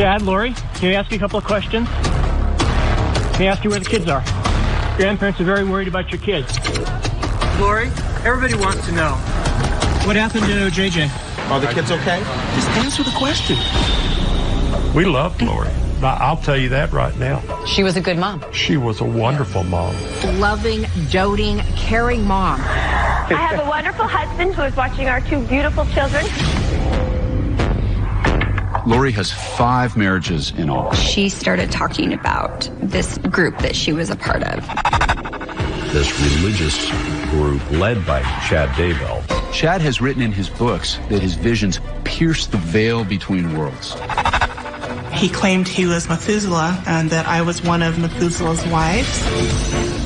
Chad, Lori, can I ask you a couple of questions? Can I ask you where the kids are? Grandparents are very worried about your kids. Lori, everybody wants to know. What happened to JJ? Are the kids okay? Just answer the question. We loved Lori. I'll tell you that right now. She was a good mom. She was a wonderful mom. Loving, doting, caring mom. I have a wonderful husband who is watching our two beautiful children. Lori has five marriages in all. She started talking about this group that she was a part of. This religious group led by Chad Daybell. Chad has written in his books that his visions pierce the veil between worlds. He claimed he was Methuselah and that I was one of Methuselah's wives.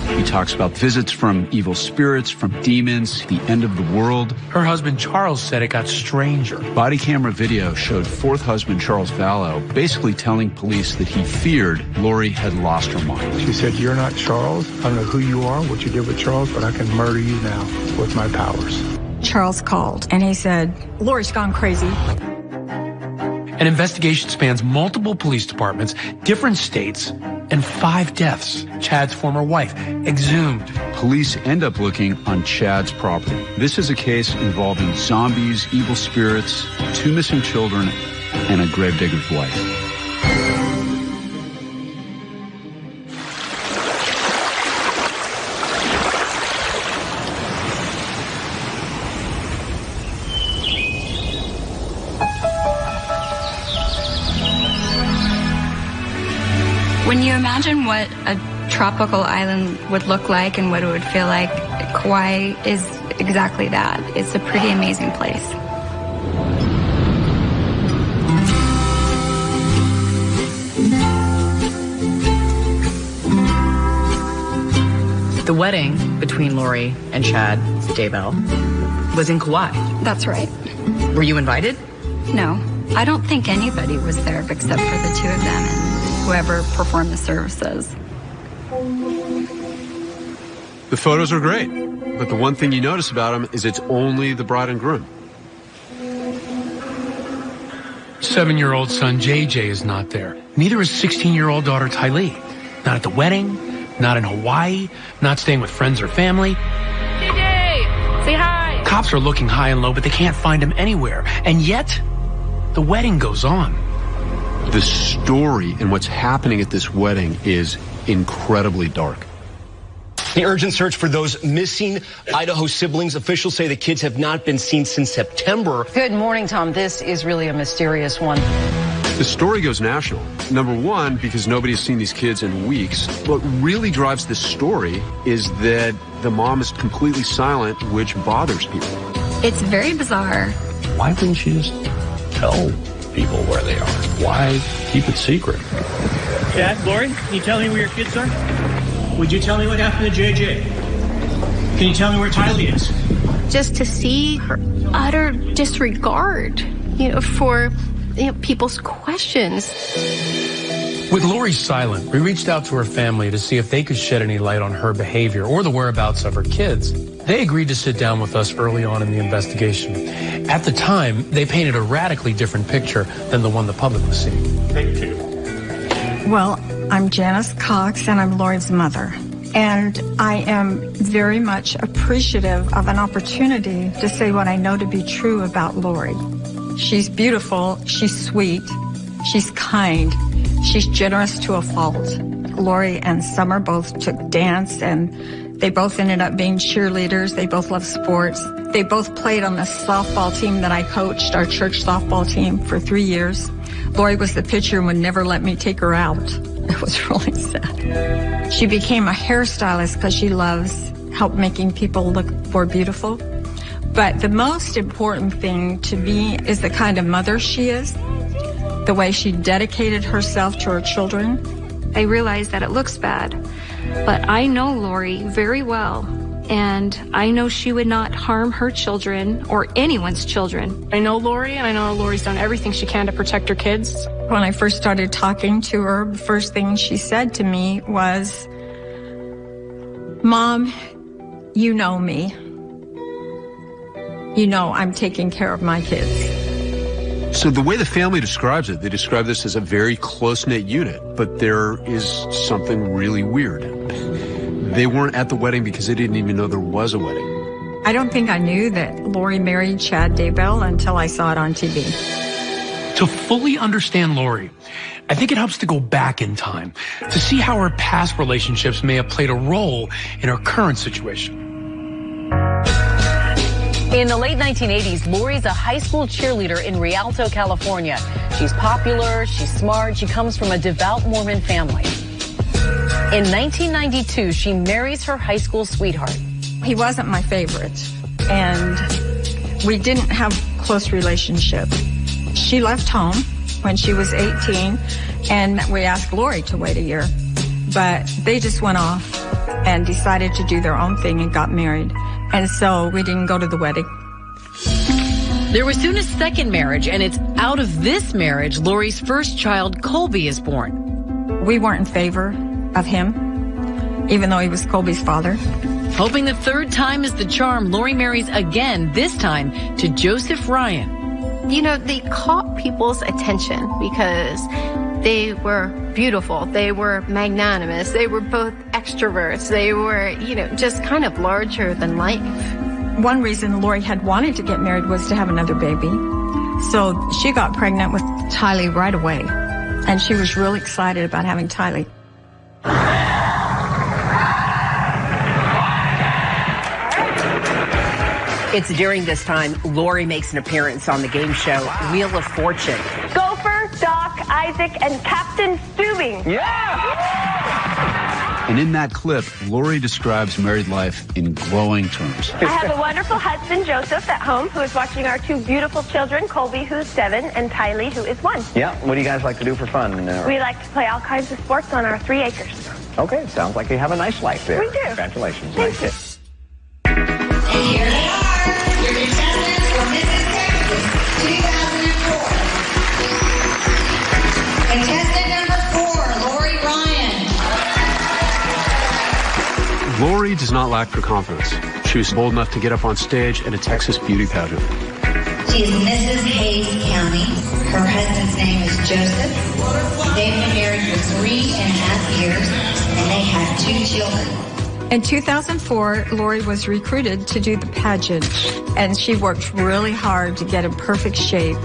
He talks about visits from evil spirits, from demons, the end of the world. Her husband Charles said it got stranger. Body camera video showed fourth husband Charles Vallow basically telling police that he feared Lori had lost her mind. She said, You're not Charles. I don't know who you are, what you did with Charles, but I can murder you now with my powers. Charles called and he said, Lori's gone crazy. An investigation spans multiple police departments, different states, and five deaths. Chad's former wife, exhumed. Police end up looking on Chad's property. This is a case involving zombies, evil spirits, two missing children, and a gravedigger's wife. Tropical island would look like and what it would feel like, Kauai is exactly that. It's a pretty amazing place. The wedding between Lori and Chad Daybell was in Kauai. That's right. Were you invited? No, I don't think anybody was there except for the two of them and whoever performed the services. The photos are great, but the one thing you notice about them is it's only the bride and groom. Seven year old son JJ is not there. Neither is 16 year old daughter Tylee. Not at the wedding, not in Hawaii, not staying with friends or family. JJ, say hi. Cops are looking high and low, but they can't find him anywhere. And yet, the wedding goes on. The story and what's happening at this wedding is incredibly dark. The urgent search for those missing Idaho siblings. Officials say the kids have not been seen since September. Good morning, Tom. This is really a mysterious one. The story goes national. Number one, because nobody's seen these kids in weeks. What really drives this story is that the mom is completely silent, which bothers people. It's very bizarre. Why wouldn't she just tell people where they are? Why keep it secret? Chad, Lori, can you tell me where your kids are? Would you tell me what happened to JJ? Can you tell me where Tylee is? Just to see her utter disregard, you know, for you know, people's questions. With Lori silent, we reached out to her family to see if they could shed any light on her behavior or the whereabouts of her kids. They agreed to sit down with us early on in the investigation. At the time, they painted a radically different picture than the one the public was seeing. Thank two. Well, I'm Janice Cox and I'm Lori's mother. And I am very much appreciative of an opportunity to say what I know to be true about Lori. She's beautiful, she's sweet, she's kind, she's generous to a fault. Lori and Summer both took dance and they both ended up being cheerleaders. They both love sports. They both played on the softball team that I coached, our church softball team, for three years. Lori was the pitcher and would never let me take her out. It was really sad. She became a hairstylist because she loves help making people look more beautiful. But the most important thing to me is the kind of mother she is, the way she dedicated herself to her children. I realize that it looks bad, but I know Lori very well. And I know she would not harm her children or anyone's children. I know Lori, and I know Lori's done everything she can to protect her kids. When I first started talking to her, the first thing she said to me was, Mom, you know me. You know I'm taking care of my kids. So the way the family describes it, they describe this as a very close-knit unit, but there is something really weird. They weren't at the wedding because they didn't even know there was a wedding. I don't think I knew that Lori married Chad Daybell until I saw it on TV. To fully understand Lori, I think it helps to go back in time to see how her past relationships may have played a role in her current situation. In the late 1980s, Lori's a high school cheerleader in Rialto, California. She's popular, she's smart, she comes from a devout Mormon family. In 1992, she marries her high school sweetheart. He wasn't my favorite, and we didn't have close relationship. She left home when she was 18, and we asked Lori to wait a year, but they just went off and decided to do their own thing and got married. And so we didn't go to the wedding. There was soon a second marriage, and it's out of this marriage Lori's first child, Colby, is born. We weren't in favor of him, even though he was Colby's father. Hoping the third time is the charm, Lori marries again, this time to Joseph Ryan. You know, they caught people's attention because they were beautiful. They were magnanimous. They were both extroverts. They were, you know, just kind of larger than life. One reason Lori had wanted to get married was to have another baby. So she got pregnant with Tylee right away. And she was really excited about having Tylee. It's during this time Lori makes an appearance on the game show Wheel of Fortune. Gopher, Doc, Isaac, and Captain Stubing. Yeah! And in that clip, Lori describes married life in glowing terms. I have a wonderful husband, Joseph, at home, who is watching our two beautiful children, Colby, who's seven, and Tylee, who is one. Yeah, what do you guys like to do for fun? Uh, we like to play all kinds of sports on our three acres. Okay, sounds like you have a nice life there. We do. Congratulations. Thank you. And here they are, Lori does not lack for confidence. She was bold enough to get up on stage at a Texas beauty pageant. She is Mrs. Hayes County. Her husband's name is Joseph. They've been married for three and a half years, and they have two children. In 2004, Lori was recruited to do the pageant, and she worked really hard to get in perfect shape.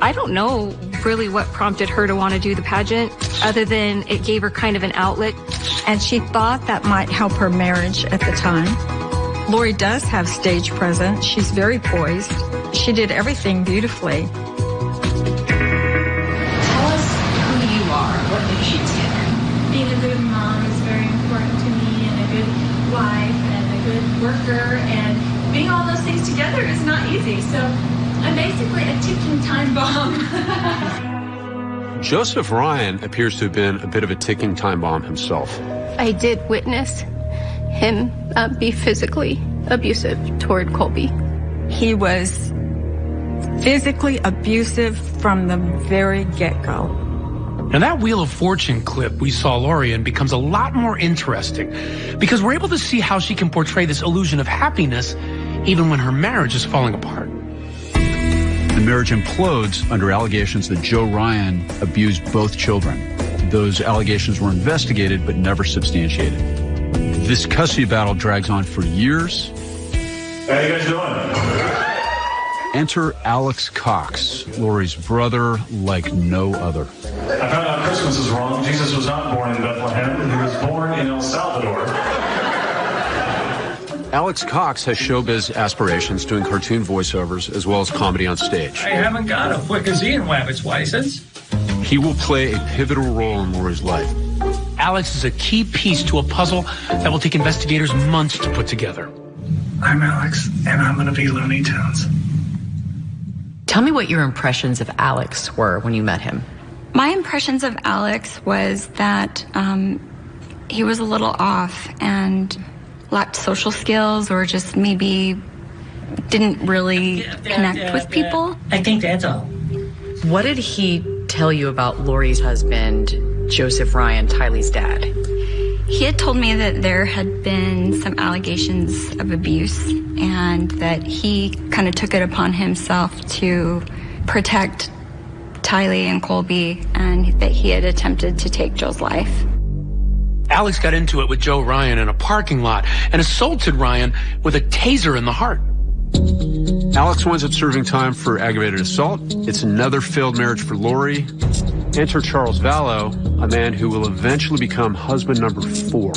I don't know really what prompted her to want to do the pageant, other than it gave her kind of an outlet. And she thought that might help her marriage at the time. Lori does have stage presence. She's very poised. She did everything beautifully. Tell us who you are. What makes you tick? being a good mom is very important to me and a good wife and a good worker and being all those things together is not easy. So I'm basically a ticking time bomb. Joseph Ryan appears to have been a bit of a ticking time bomb himself. I did witness him uh, be physically abusive toward Colby. He was physically abusive from the very get-go. Now that Wheel of Fortune clip we saw Lori in becomes a lot more interesting because we're able to see how she can portray this illusion of happiness even when her marriage is falling apart. Marriage implodes under allegations that Joe Ryan abused both children. Those allegations were investigated but never substantiated. This custody battle drags on for years. How you guys doing? Enter Alex Cox, Lori's brother like no other. I found out Christmas is wrong. Jesus was not born in Bethlehem. He was born in El Salvador. Alex Cox has showbiz aspirations, doing cartoon voiceovers as well as comedy on stage. I haven't got a Wickazine Wabbit's license. He will play a pivotal role in Lori's life. Alex is a key piece to a puzzle that will take investigators months to put together. I'm Alex, and I'm going to be Looney Tunes. Tell me what your impressions of Alex were when you met him. My impressions of Alex was that um, he was a little off and lacked social skills or just maybe didn't really connect with people. I think that's all. What did he tell you about Lori's husband, Joseph Ryan, Tylee's dad? He had told me that there had been some allegations of abuse and that he kind of took it upon himself to protect Tylee and Colby and that he had attempted to take Joe's life. Alex got into it with Joe Ryan in a parking lot and assaulted Ryan with a taser in the heart. Alex winds up serving time for aggravated assault. It's another failed marriage for Lori. Enter Charles Vallow, a man who will eventually become husband number four.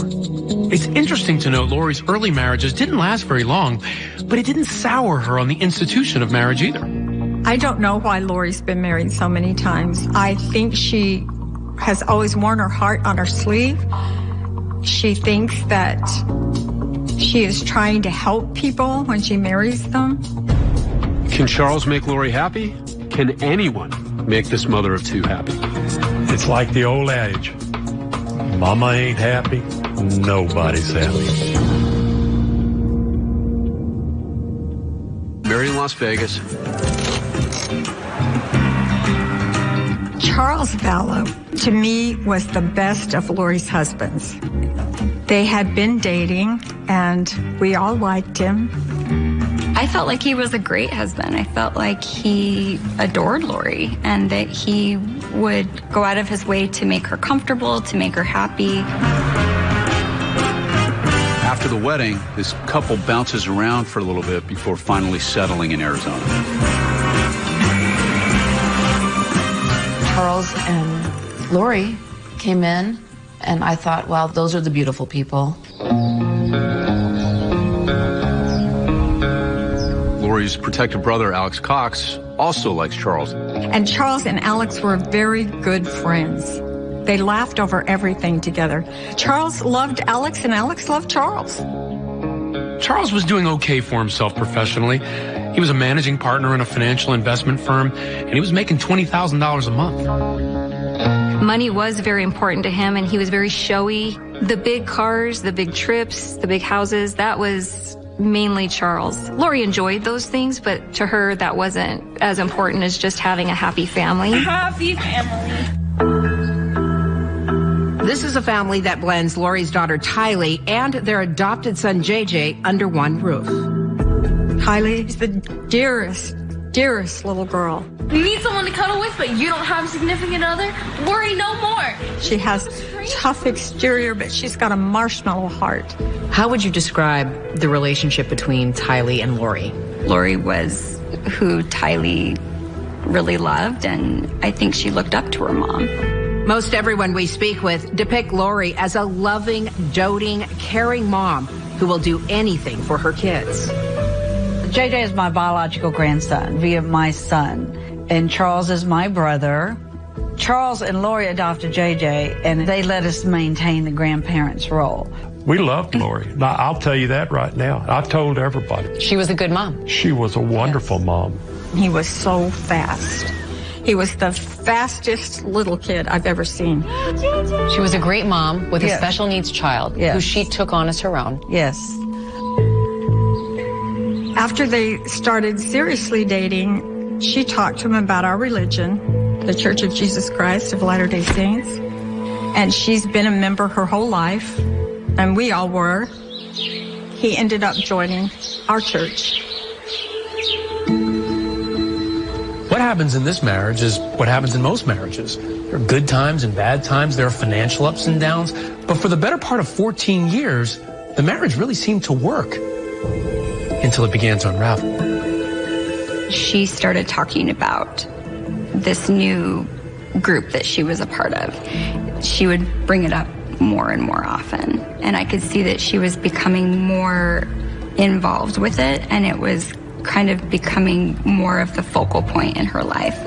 It's interesting to note Lori's early marriages didn't last very long, but it didn't sour her on the institution of marriage either. I don't know why Lori's been married so many times. I think she has always worn her heart on her sleeve. She thinks that she is trying to help people when she marries them. Can Charles make Lori happy? Can anyone make this mother of two happy? It's like the old adage Mama ain't happy, nobody's happy. Married in Las Vegas. Charles Vallow, to me, was the best of Lori's husbands. They had been dating, and we all liked him. I felt like he was a great husband. I felt like he adored Lori and that he would go out of his way to make her comfortable, to make her happy. After the wedding, this couple bounces around for a little bit before finally settling in Arizona. Charles and Lori came in, and I thought, well, those are the beautiful people. Lori's protective brother, Alex Cox, also likes Charles. And Charles and Alex were very good friends. They laughed over everything together. Charles loved Alex, and Alex loved Charles. Charles was doing okay for himself professionally. He was a managing partner in a financial investment firm, and he was making $20,000 a month. Money was very important to him, and he was very showy. The big cars, the big trips, the big houses, that was mainly Charles. Lori enjoyed those things, but to her, that wasn't as important as just having a happy family. Happy family. This is a family that blends Lori's daughter Tylee and their adopted son JJ under one roof. Tylee's the dearest, dearest little girl. You need someone to cuddle with, but you don't have a significant other? Worry no more. She has tough exterior, but she's got a marshmallow heart. How would you describe the relationship between Tylee and Lori? Lori was who Tylee really loved, and I think she looked up to her mom. Most everyone we speak with depict Lori as a loving, doting, caring mom who will do anything for her kids. JJ is my biological grandson via my son, and Charles is my brother. Charles and Lori adopted JJ, and they let us maintain the grandparents' role. We loved Lori. Now, I'll tell you that right now. I told everybody. She was a good mom. She was a wonderful mom. He was so fast. He was the fastest little kid I've ever seen. She was a great mom with a special needs child who she took on as her own. Yes. After they started seriously dating, she talked to him about our religion, the Church of Jesus Christ of Latter-day Saints. And she's been a member her whole life, and we all were. He ended up joining our church. What happens in this marriage is what happens in most marriages. There are good times and bad times. There are financial ups and downs. But for the better part of 14 years, the marriage really seemed to work until it began to unravel. She started talking about this new group that she was a part of. She would bring it up more and more often. And I could see that she was becoming more involved with it, and it was kind of becoming more of the focal point in her life.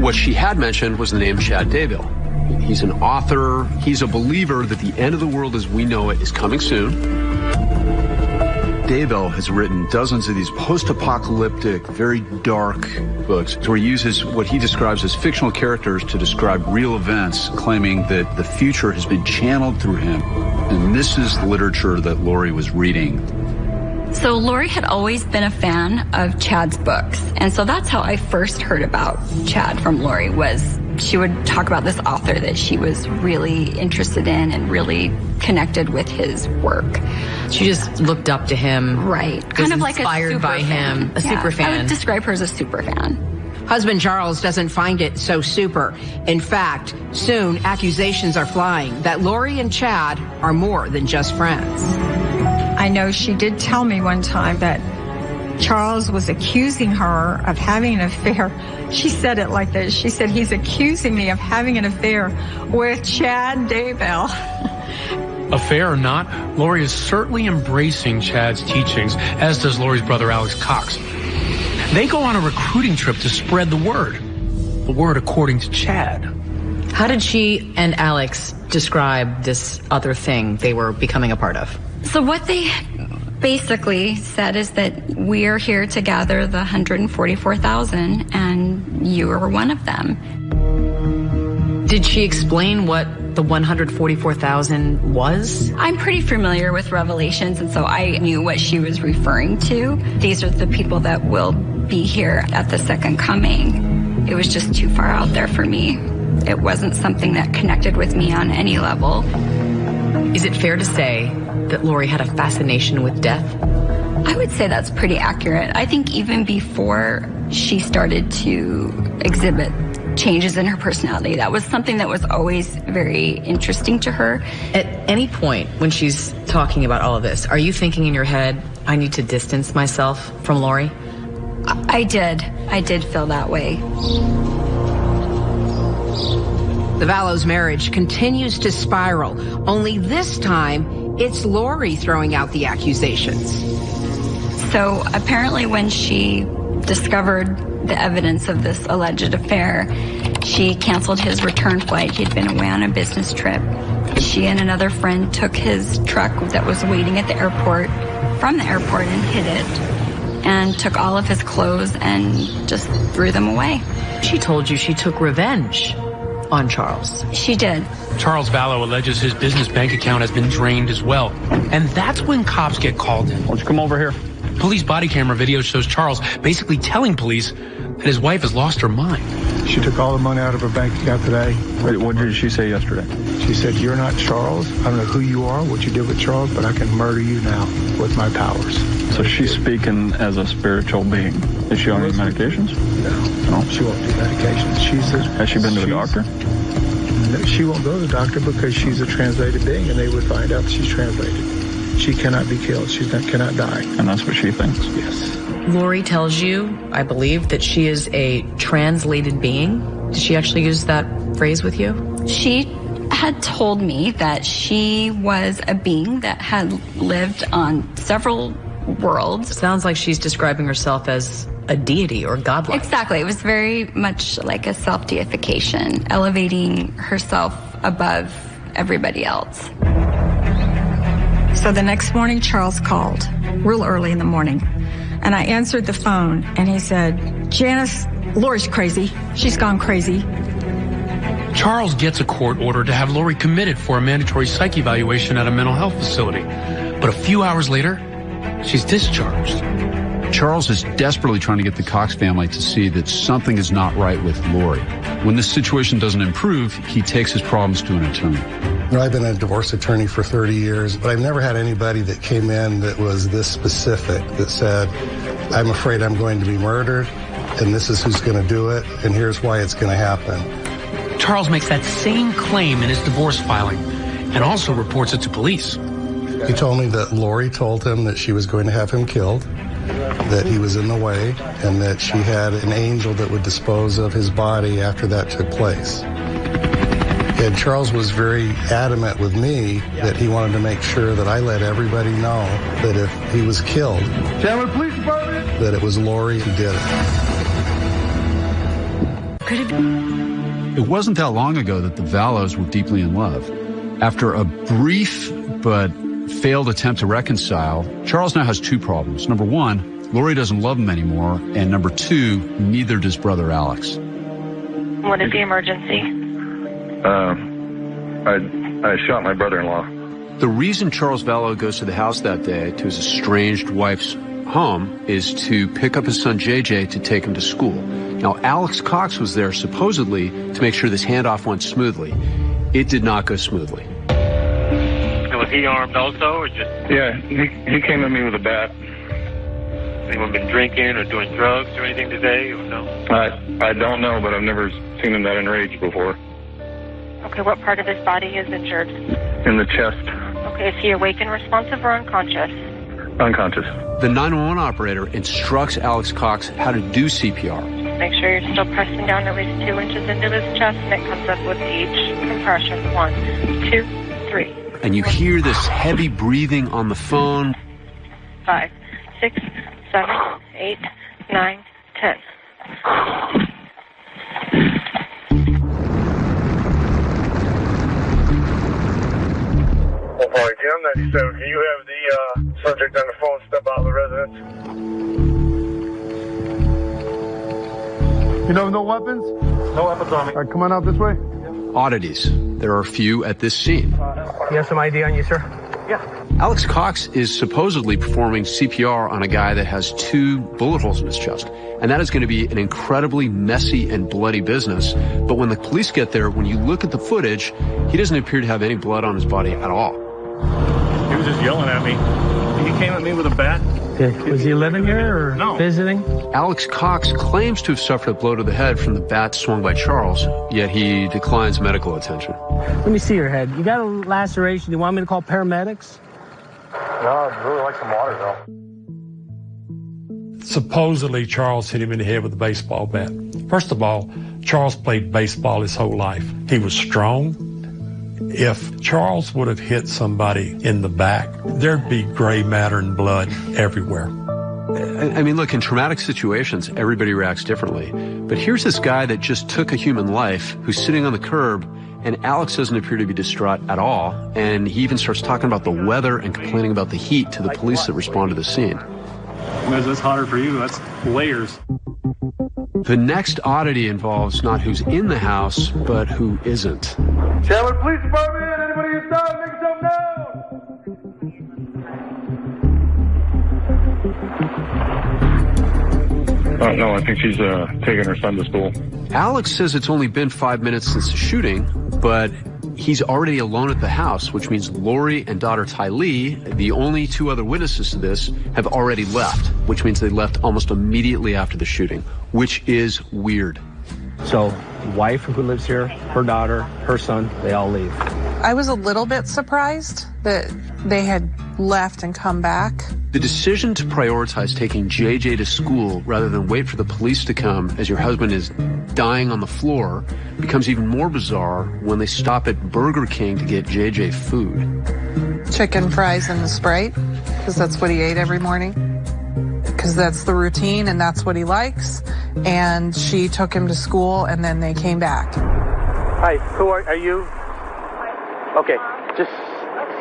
What she had mentioned was the name Chad Daybell. He's an author. He's a believer that the end of the world as we know it is coming soon. Daybell has written dozens of these post-apocalyptic, very dark books where he uses what he describes as fictional characters to describe real events, claiming that the future has been channeled through him. And this is the literature that Lori was reading. So Lori had always been a fan of Chad's books. And so that's how I first heard about Chad from Lori was she would talk about this author that she was really interested in and really connected with his work. She just looked up to him. Right. Kind of like a inspired by fan. him. A Yeah, super I fan. would describe her as a super fan. Husband Charles doesn't find it so super. In fact, soon accusations are flying that Lori and Chad are more than just friends. I know she did tell me one time that Charles was accusing her of having an affair. She said it like this. She said, he's accusing me of having an affair with Chad Daybell. Affair or not, Lori is certainly embracing Chad's teachings, as does Lori's brother Alex Cox. They go on a recruiting trip to spread the word. The word according to Chad. How did she and Alex describe this other thing they were becoming a part of? So what they basically said is that we are here to gather the 144,000 and you are one of them. Did she explain what the 144,000 was? I'm pretty familiar with Revelations and so I knew what she was referring to. These are the people that will be here at the second coming. It was just too far out there for me. It wasn't something that connected with me on any level. Is it fair to say that Lori had a fascination with death? I would say that's pretty accurate. I think even before she started to exhibit changes in her personality, that was something that was always very interesting to her. At any point when she's talking about all of this, are you thinking in your head, I need to distance myself from Lori? I did. I did feel that way. The Vallows marriage continues to spiral, only this time it's Lori throwing out the accusations. So apparently when she discovered the evidence of this alleged affair, she canceled his return flight. He'd been away on a business trip. She and another friend took his truck that was waiting at the airport from the airport and hid it and took all of his clothes and just threw them away. She told you she took revenge on Charles. She did. Charles Vallow alleges his business bank account has been drained as well. And that's when cops get called in. Why don't you come over here? Police body camera video shows Charles basically telling police that his wife has lost her mind. She took all the money out of her bank account today. Wait, what did she say yesterday? She said, you're not Charles. I don't know who you are, what you did with Charles, but I can murder you now with my powers. So she's speaking as a spiritual being. Is she on any medications? No. No. She won't do medications. She's a, Has she been to the she's- doctor? No, She won't go to the doctor because she's a translated being and they would find out she's translated. She cannot be killed. She cannot die. And that's what she thinks? Yes. Lori tells you, I believe, that she is a translated being. Did she actually use that phrase with you? She had told me that she was a being that had lived on several worlds. Sounds like she's describing herself as a deity or godlike. Exactly. It was very much like a self deification, elevating herself above everybody else. So the next morning, Charles called real early in the morning. And I answered the phone and he said, Janice, Lori's crazy. She's gone crazy. Charles gets a court order to have Lori committed for a mandatory psych evaluation at a mental health facility. But a few hours later, she's discharged. Charles is desperately trying to get the Cox family to see that something is not right with Lori. When this situation doesn't improve, he takes his problems to an attorney. You know, I've been a divorce attorney for 30 years, but I've never had anybody that came in that was this specific that said, I'm afraid I'm going to be murdered, and this is who's going to do it, and here's why it's going to happen. Charles makes that same claim in his divorce filing and also reports it to police. He told me that Lori told him that she was going to have him killed, that he was in the way, and that she had an angel that would dispose of his body after that took place. And Charles was very adamant with me that he wanted to make sure that I let everybody know that if he was killed, Chandler Police Department! that it was Lori who did it. Could have been. It wasn't that long ago that the Vallows were deeply in love. After a brief but failed attempt to reconcile, Charles now has two problems. Number one, Lori doesn't love him anymore, and number two, neither does brother Alex. What is the emergency? Uh, I, I shot my brother-in-law. The reason Charles Vallow goes to the house that day, to his estranged wife's home, is to pick up his son JJ to take him to school. Now, Alex Cox was there supposedly to make sure this handoff went smoothly. It did not go smoothly. Was he armed also, or just? Yeah, he, he came at me with a bat. Anyone been drinking or doing drugs or anything today? Or no? I I don't know, but I've never seen him that enraged before. Okay, what part of his body is injured? In the chest, Okay, is he awake and responsive or unconscious? unconscious. The 911 operator instructs Alex Cox how to do CPR. Make sure you're still pressing down at least two inches into his chest and it comes up with each compression. One, two, three, And you hear this heavy breathing on the phone. five, six, seven, eight, nine, ten. Park Jim 97, can you have the uh, subject on the phone step out of the residence? You know, no weapons? No weapons on me. All right, come on out this way. Oddities. There are a few at this scene. You have some ID on you, sir? Yeah. Alex Cox is supposedly performing CPR on a guy that has two bullet holes in his chest. And that is going to be an incredibly messy and bloody business. But when the police get there, when you look at the footage, he doesn't appear to have any blood on his body at all. He was just yelling at me. He came at me with a bat. Uh, was he living here or No. visiting? Alex Cox claims to have suffered a blow to the head from the bat swung by Charles, yet he declines medical attention. Let me see your head. You got a laceration. Do you want me to call paramedics? No, I'd really like some water though. Supposedly, Charles hit him in the head with a baseball bat. First of all, Charles played baseball his whole life. He was strong. If Charles would have hit somebody in the back, there'd be gray matter and blood everywhere. I I mean, look, in traumatic situations, everybody reacts differently. But here's this guy that just took a human life who's sitting on the curb, and Alex doesn't appear to be distraught at all. And he even starts talking about the weather and complaining about the heat to the police that respond to the scene. That's, that's hotter for you. That's layers. The next oddity involves not who's in the house, but who isn't. Chandler Police Department, anybody inside, make yourself known. Uh, no, I think she's uh, taking her son to school. Alex says it's only been five minutes since the shooting, but he's already alone at the house, which means Lori and daughter Tylee, the only two other witnesses to this, have already left, which means they left almost immediately after the shooting, which is weird. So, wife who lives here, her daughter, her son, they all leave. I was a little bit surprised that they had left and come back. The decision to prioritize taking JJ to school rather than wait for the police to come as your husband is dying on the floor becomes even more bizarre when they stop at Burger King to get JJ food. Chicken fries and the Sprite, because that's what he ate every morning. Because that's the routine and that's what he likes. And she took him to school and then they came back. Hi, who are, are you? Okay, just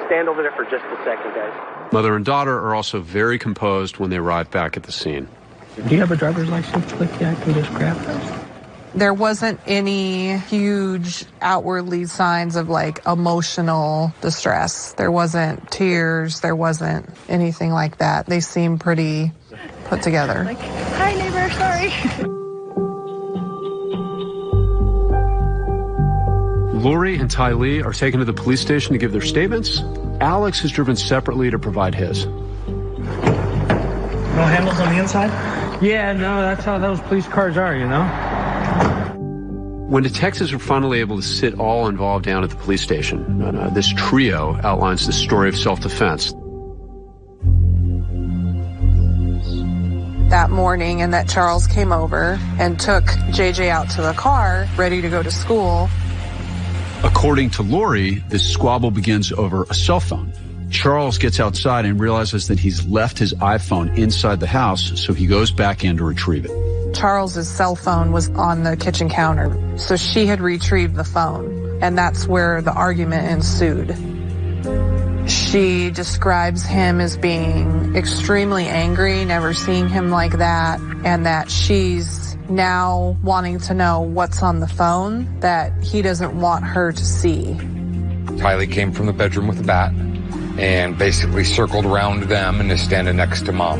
stand over there for just a second, guys. Mother and daughter are also very composed when they arrive back at the scene. Do you have a driver's license with you? I can just grab that. There wasn't any huge outwardly signs of like emotional distress. There wasn't tears. There wasn't anything like that. They seemed pretty put together. Hi, neighbor. Sorry. Lori and Tylee are taken to the police station to give their statements. Alex is driven separately to provide his. No handles on the inside? Yeah, no, that's how those police cars are, you know? When detectives are finally able to sit all involved down at the police station, uh, this trio outlines the story of self-defense. that morning and that Charles came over and took JJ out to the car ready to go to school. According to Lori, this squabble begins over a cell phone. Charles gets outside and realizes that he's left his iPhone inside the house, so he goes back in to retrieve it. Charles's cell phone was on the kitchen counter. So she had retrieved the phone and that's where the argument ensued. She describes him as being extremely angry, never seeing him like that, and that she's now wanting to know what's on the phone that he doesn't want her to see. Tylee came from the bedroom with a bat and basically circled around them and is standing next to mom.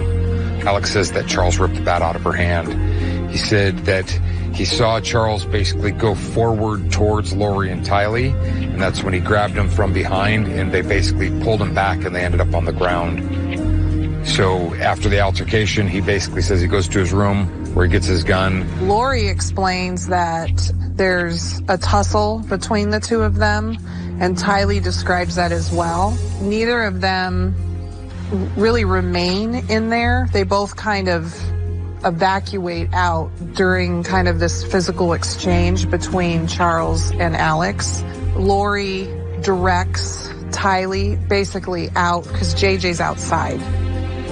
Alex says that Charles ripped the bat out of her hand. He said that he saw Charles basically go forward towards Lori and Tylee, and that's when he grabbed him from behind and they basically pulled him back and they ended up on the ground. So after the altercation, he basically says he goes to his room where he gets his gun. Lori explains that there's a tussle between the two of them, and Tylee describes that as well. Neither of them really remain in there. They both kind of evacuate out during kind of this physical exchange between Charles and Alex. Lori directs Tylee basically out because JJ's outside.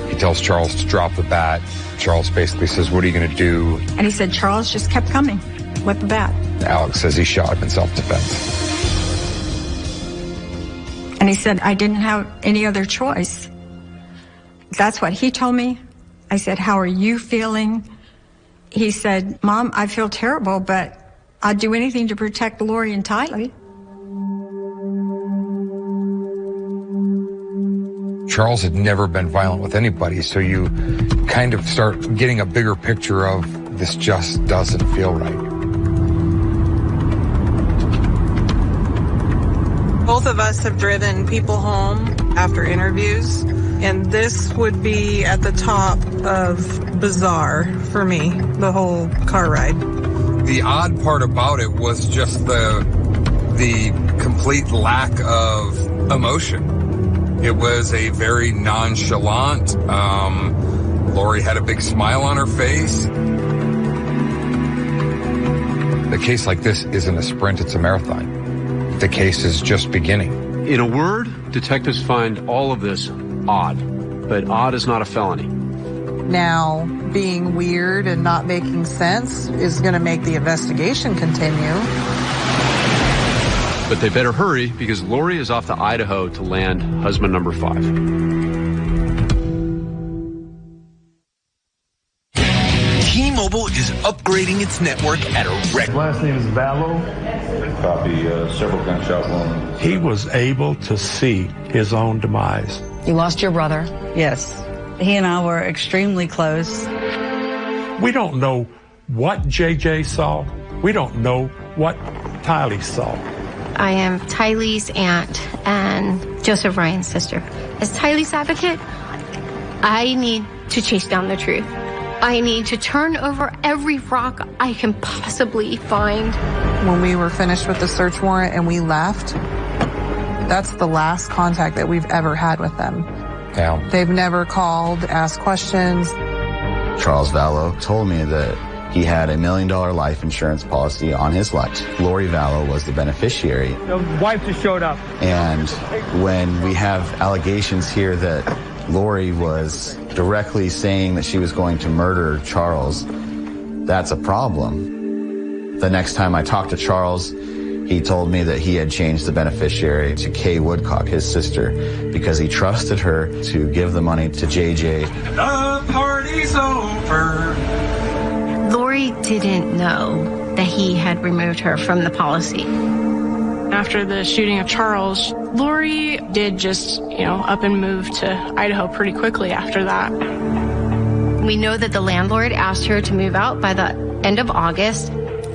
He tells Charles to drop the bat. Charles basically says, What are you going to do? And he said Charles just kept coming with the bat. Alex says he shot him in self defense. And he said, I didn't have any other choice. That's what he told me. I said, How are you feeling? He said, Mom, I feel terrible, but I'd do anything to protect Lori and Tylee. Charles had never been violent with anybody, so you kind of start getting a bigger picture of this just doesn't feel right. Both of us have driven people home after interviews, and this would be at the top of bizarre for me, the whole car ride. The odd part about it was just the the complete lack of emotion. It was a very nonchalant. Um, Lori had a big smile on her face. The case like this isn't a sprint; it's a marathon the case is just beginning. In a word, detectives find all of this odd, but odd is not a felony. Now, being weird and not making sense is going to make the investigation continue. But they better hurry because Lori is off to Idaho to land husband number five. T-Mobile is upgrading its network at a record. Last name is Vallow. Copy, uh, several gunshot wounds. He was able to see his own demise. You lost your brother. Yes. He and I were extremely close. We don't know what JJ saw. We don't know what Tylee saw. I am Tylee's aunt and Joseph Ryan's sister. As Tylee's advocate, I need to chase down the truth. I need to turn over every rock I can possibly find. When we were finished with the search warrant and we left, that's the last contact that we've ever had with them. Yeah. They've never called, asked questions. Charles Vallow told me that he had a million dollar life insurance policy on his life. Lori Vallow was the beneficiary. The wife just showed up. And when we have allegations here that Lori was directly saying that she was going to murder Charles, that's a problem. The next time I talked to Charles, he told me that he had changed the beneficiary to Kay Woodcock, his sister, because he trusted her to give the money to JJ. The party's over. Lori didn't know that he had removed her from the policy. After the shooting of Charles, Lori did just, you know, up and move to Idaho pretty quickly after that. We know that the landlord asked her to move out by the end of August,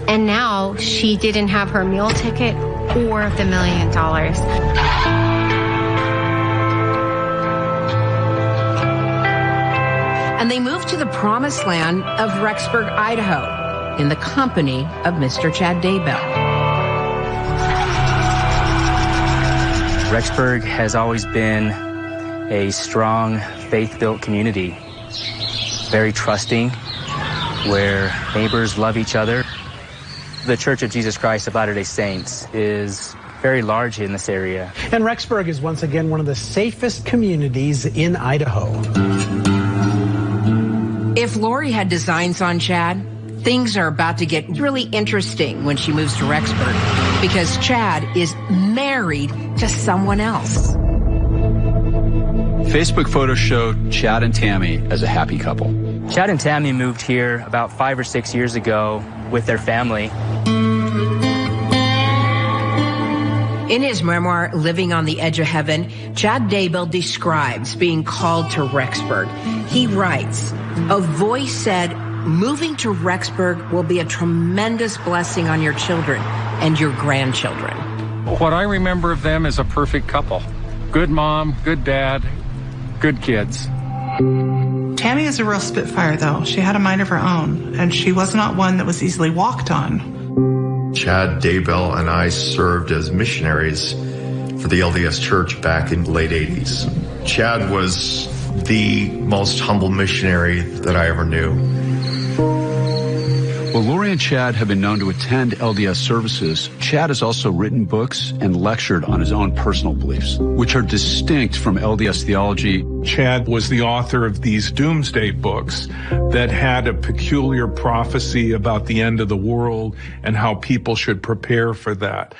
and now she didn't have her meal ticket or the million dollars. And they moved to the promised land of Rexburg, Idaho, in the company of Mr. Chad Daybell. Rexburg has always been a strong, faith built community, very trusting, where neighbors love each other. The Church of Jesus Christ of Latter day Saints is very large in this area. And Rexburg is once again one of the safest communities in Idaho. If Lori had designs on Chad, things are about to get really interesting when she moves to Rexburg because Chad is married to someone else. Facebook photos show Chad and Tammy as a happy couple. Chad and Tammy moved here about five or six years ago with their family. In his memoir, Living on the Edge of Heaven, Chad Daybell describes being called to Rexburg. He writes, A voice said, moving to Rexburg will be a tremendous blessing on your children and your grandchildren. What I remember of them is a perfect couple. Good mom, good dad, good kids. Tammy is a real spitfire, though. She had a mind of her own, and she was not one that was easily walked on. Chad Daybell and I served as missionaries for the LDS Church back in the late 80s. Chad was the most humble missionary that I ever knew. Well, Lori and Chad have been known to attend LDS services. Chad has also written books and lectured on his own personal beliefs, which are distinct from LDS theology. Chad was the author of these doomsday books that had a peculiar prophecy about the end of the world and how people should prepare for that.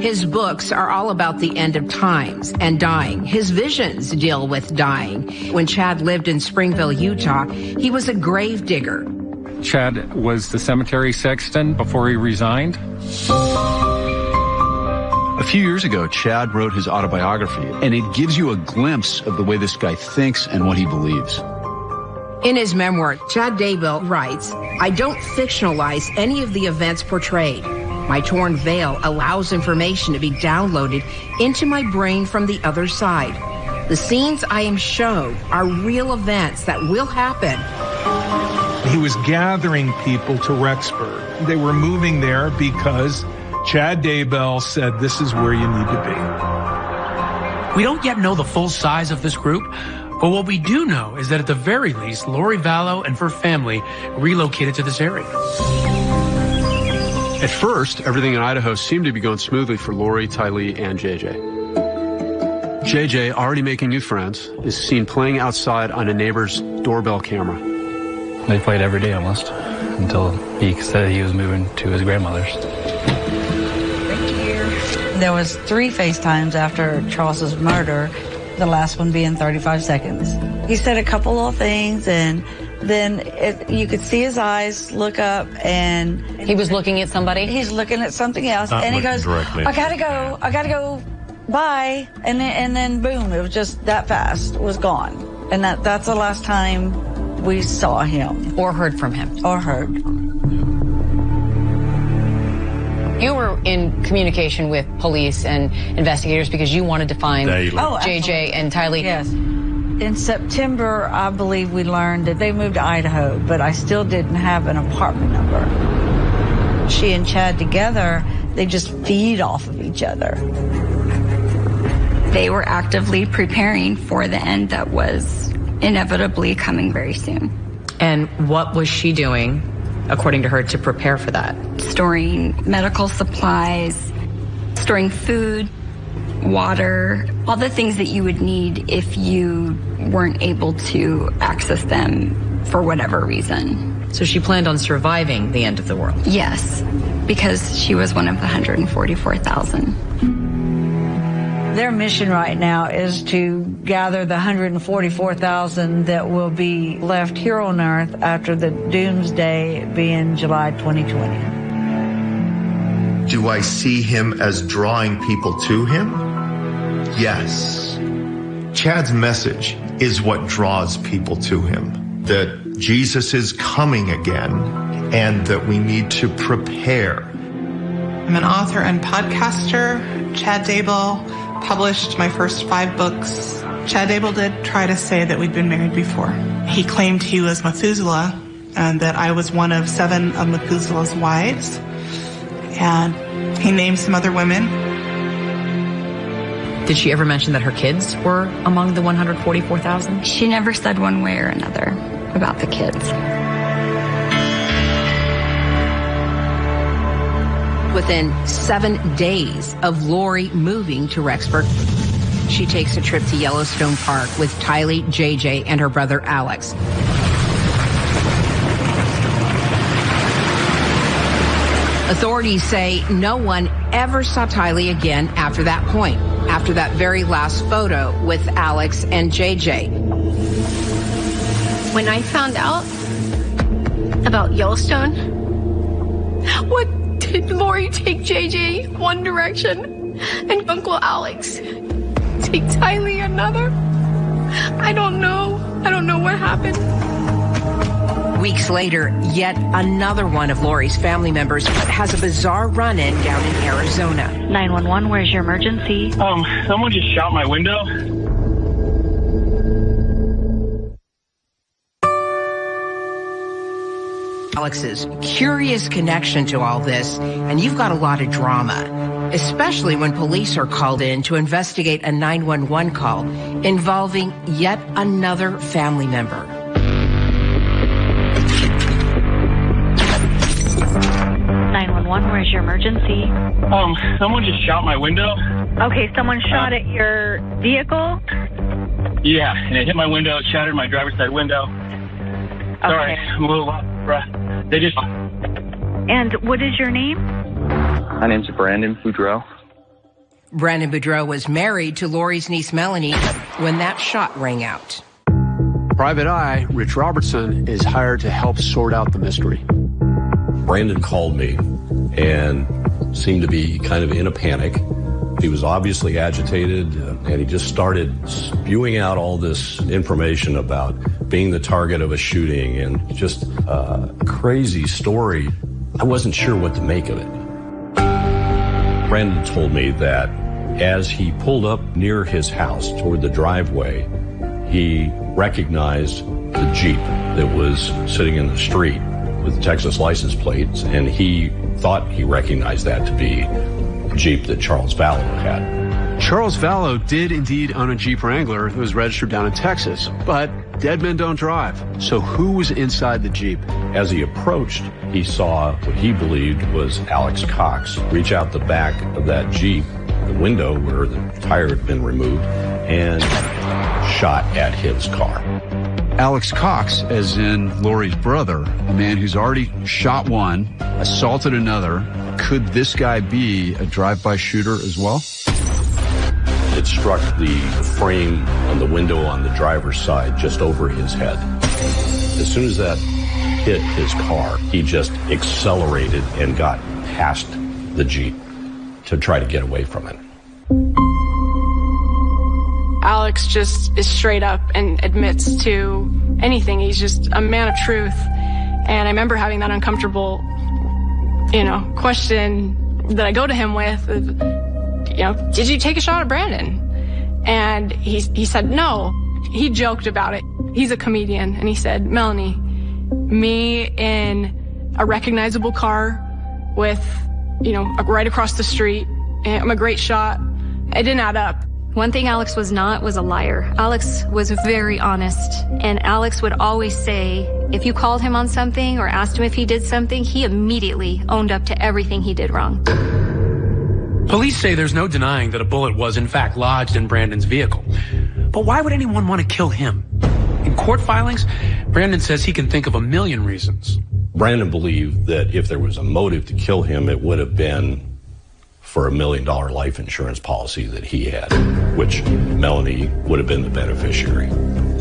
His books are all about the end of times and dying. His visions deal with dying. When Chad lived in Springville, Utah, he was a grave digger. Chad was the cemetery sexton before he resigned. A few years ago, Chad wrote his autobiography, and it gives you a glimpse of the way this guy thinks and what he believes. In his memoir, Chad Daybell writes, I don't fictionalize any of the events portrayed. My torn veil allows information to be downloaded into my brain from the other side. The scenes I am shown are real events that will happen. He was gathering people to Rexburg. They were moving there because Chad Daybell said, this is where you need to be. We don't yet know the full size of this group, but what we do know is that at the very least, Lori Vallow and her family relocated to this area. At first, everything in Idaho seemed to be going smoothly for Lori, Tylee, and JJ. JJ, already making new friends, is seen playing outside on a neighbor's doorbell camera. They played every day almost until he said he was moving to his grandmother's. Thank you. There was three FaceTimes after Charles's murder, the last one being 35 seconds. He said a couple of things and then it, you could see his eyes look up and he was looking at somebody. He's looking at something else, Not and he goes, directly. "I gotta go, I gotta go, bye," and then and then boom, it was just that fast, was gone, and that that's the last time we saw him or heard from him or heard. You were in communication with police and investigators because you wanted to find Daily. Oh, JJ and Tylee. Yes. In September, I believe we learned that they moved to Idaho, but I still didn't have an apartment number. She and Chad together, they just feed off of each other. They were actively preparing for the end that was inevitably coming very soon. And what was she doing, according to her, to prepare for that? Storing medical supplies, storing food, water, all the things that you would need if you weren't able to access them for whatever reason. So she planned on surviving the end of the world. Yes, because she was one of the 144,000. Their mission right now is to gather the 144,000 that will be left here on Earth after the doomsday being July 2020. Do I see him as drawing people to him? Yes. Chad's message is what draws people to him. That Jesus is coming again and that we need to prepare. I'm an author and podcaster. Chad Daybell published my first five books. Chad Daybell did try to say that we'd been married before. He claimed he was Methuselah and that I was one of seven of Methuselah's wives. And he named some other women. Did she ever mention that her kids were among the 144,000? She never said one way or another about the kids. Within seven days of Lori moving to Rexburg, she takes a trip to Yellowstone Park with Tylee, JJ, and her brother Alex. Authorities say no one ever saw Tylee again after that point, after that very last photo with Alex and JJ. When I found out about Yellowstone, what did Lori take JJ one direction and Uncle Alex take Tylee another? I don't know. I don't know what happened. Weeks later, yet another one of Lori's family members has a bizarre run-in down in Arizona. 911, where's your emergency? Um, someone just shot my window. Alex's curious connection to all this, and you've got a lot of drama, especially when police are called in to investigate a 911 call involving yet another family member. 911, where's your emergency? Um, someone just shot my window. Okay, someone shot at your vehicle? Yeah, and it hit my window, it shattered my driver's side window. Sorry, I'm a little out of breath. They just. And what is your name? My name's Brandon Boudreaux. Brandon Boudreaux was married to Lori's niece Melanie when that shot rang out. Private Eye, Rich Robertson, is hired to help sort out the mystery. Brandon called me and seemed to be kind of in a panic. He was obviously agitated uh, and he just started spewing out all this information about being the target of a shooting and just a crazy story. I wasn't sure what to make of it. Brandon told me that as he pulled up near his house toward the driveway, he recognized the Jeep that was sitting in the street with Texas license plates, and he thought he recognized that to be Jeep that Charles Vallow had. Charles Vallow did indeed own a Jeep Wrangler that was registered down in Texas, but dead men don't drive. So who was inside the Jeep? As he approached, he saw what he believed was Alex Cox reach out the back of that Jeep, the window where the tire had been removed, and shot at his car. Alex Cox, as in Lori's brother, a man who's already shot one, assaulted another. Could this guy be a drive-by shooter as well? It struck the frame on the window on the driver's side just over his head. As soon as that hit his car, he just accelerated and got past the Jeep to try to get away from it. Alex just is straight up and admits to anything. He's just a man of truth. And I remember having that uncomfortable, you know, question that I go to him with, you know, did you take a shot at Brandon? And he, he said, no. He joked about it. He's a comedian. And he said, Melanie, me in a recognizable car with, you know, right across the street, eh, I'm a great shot. It didn't add up. One thing Alex was not was a liar. Alex was very honest, and Alex would always say if you called him on something or asked him if he did something, he immediately owned up to everything he did wrong. Police say there's no denying that a bullet was in fact lodged in Brandon's vehicle. But why would anyone want to kill him? In court filings, Brandon says he can think of a million reasons. Brandon believed that if there was a motive to kill him, it would have been for a million dollar life insurance policy that he had, which Melanie would have been the beneficiary.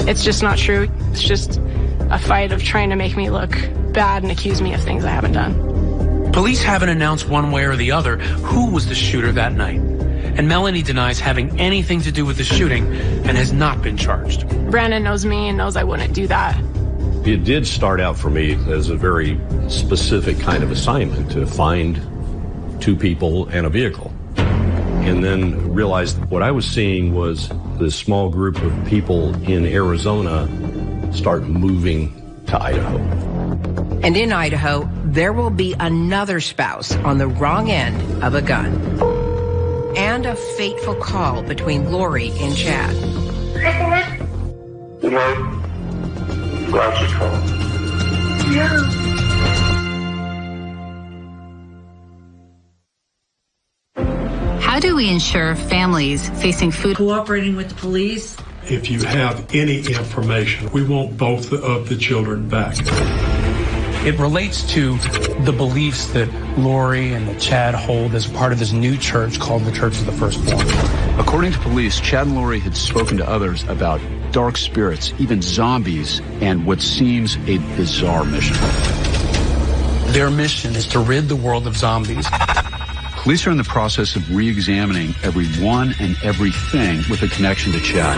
It's just not true. It's just a fight of trying to make me look bad and accuse me of things I haven't done. Police haven't announced one way or the other who was the shooter that night. And Melanie denies having anything to do with the shooting and has not been charged. Brandon knows me and knows I wouldn't do that. It did start out for me as a very specific kind of assignment to find two people and a vehicle. And then realized what I was seeing was this small group of people in Arizona start moving to Idaho. And in Idaho, there will be another spouse on the wrong end of a gun. And a fateful call between Lori and Chad. You know, glasses call. Yeah. How do we ensure families facing food cooperating with the police? If you have any information, we want both of the children back. It relates to the beliefs that Lori and Chad hold as part of this new church called the Church of the Firstborn. According to police, Chad and Lori had spoken to others about dark spirits, even zombies, and what seems a bizarre mission. Their mission is to rid the world of zombies. Police are in the process of re-examining everyone and everything with a connection to Chad.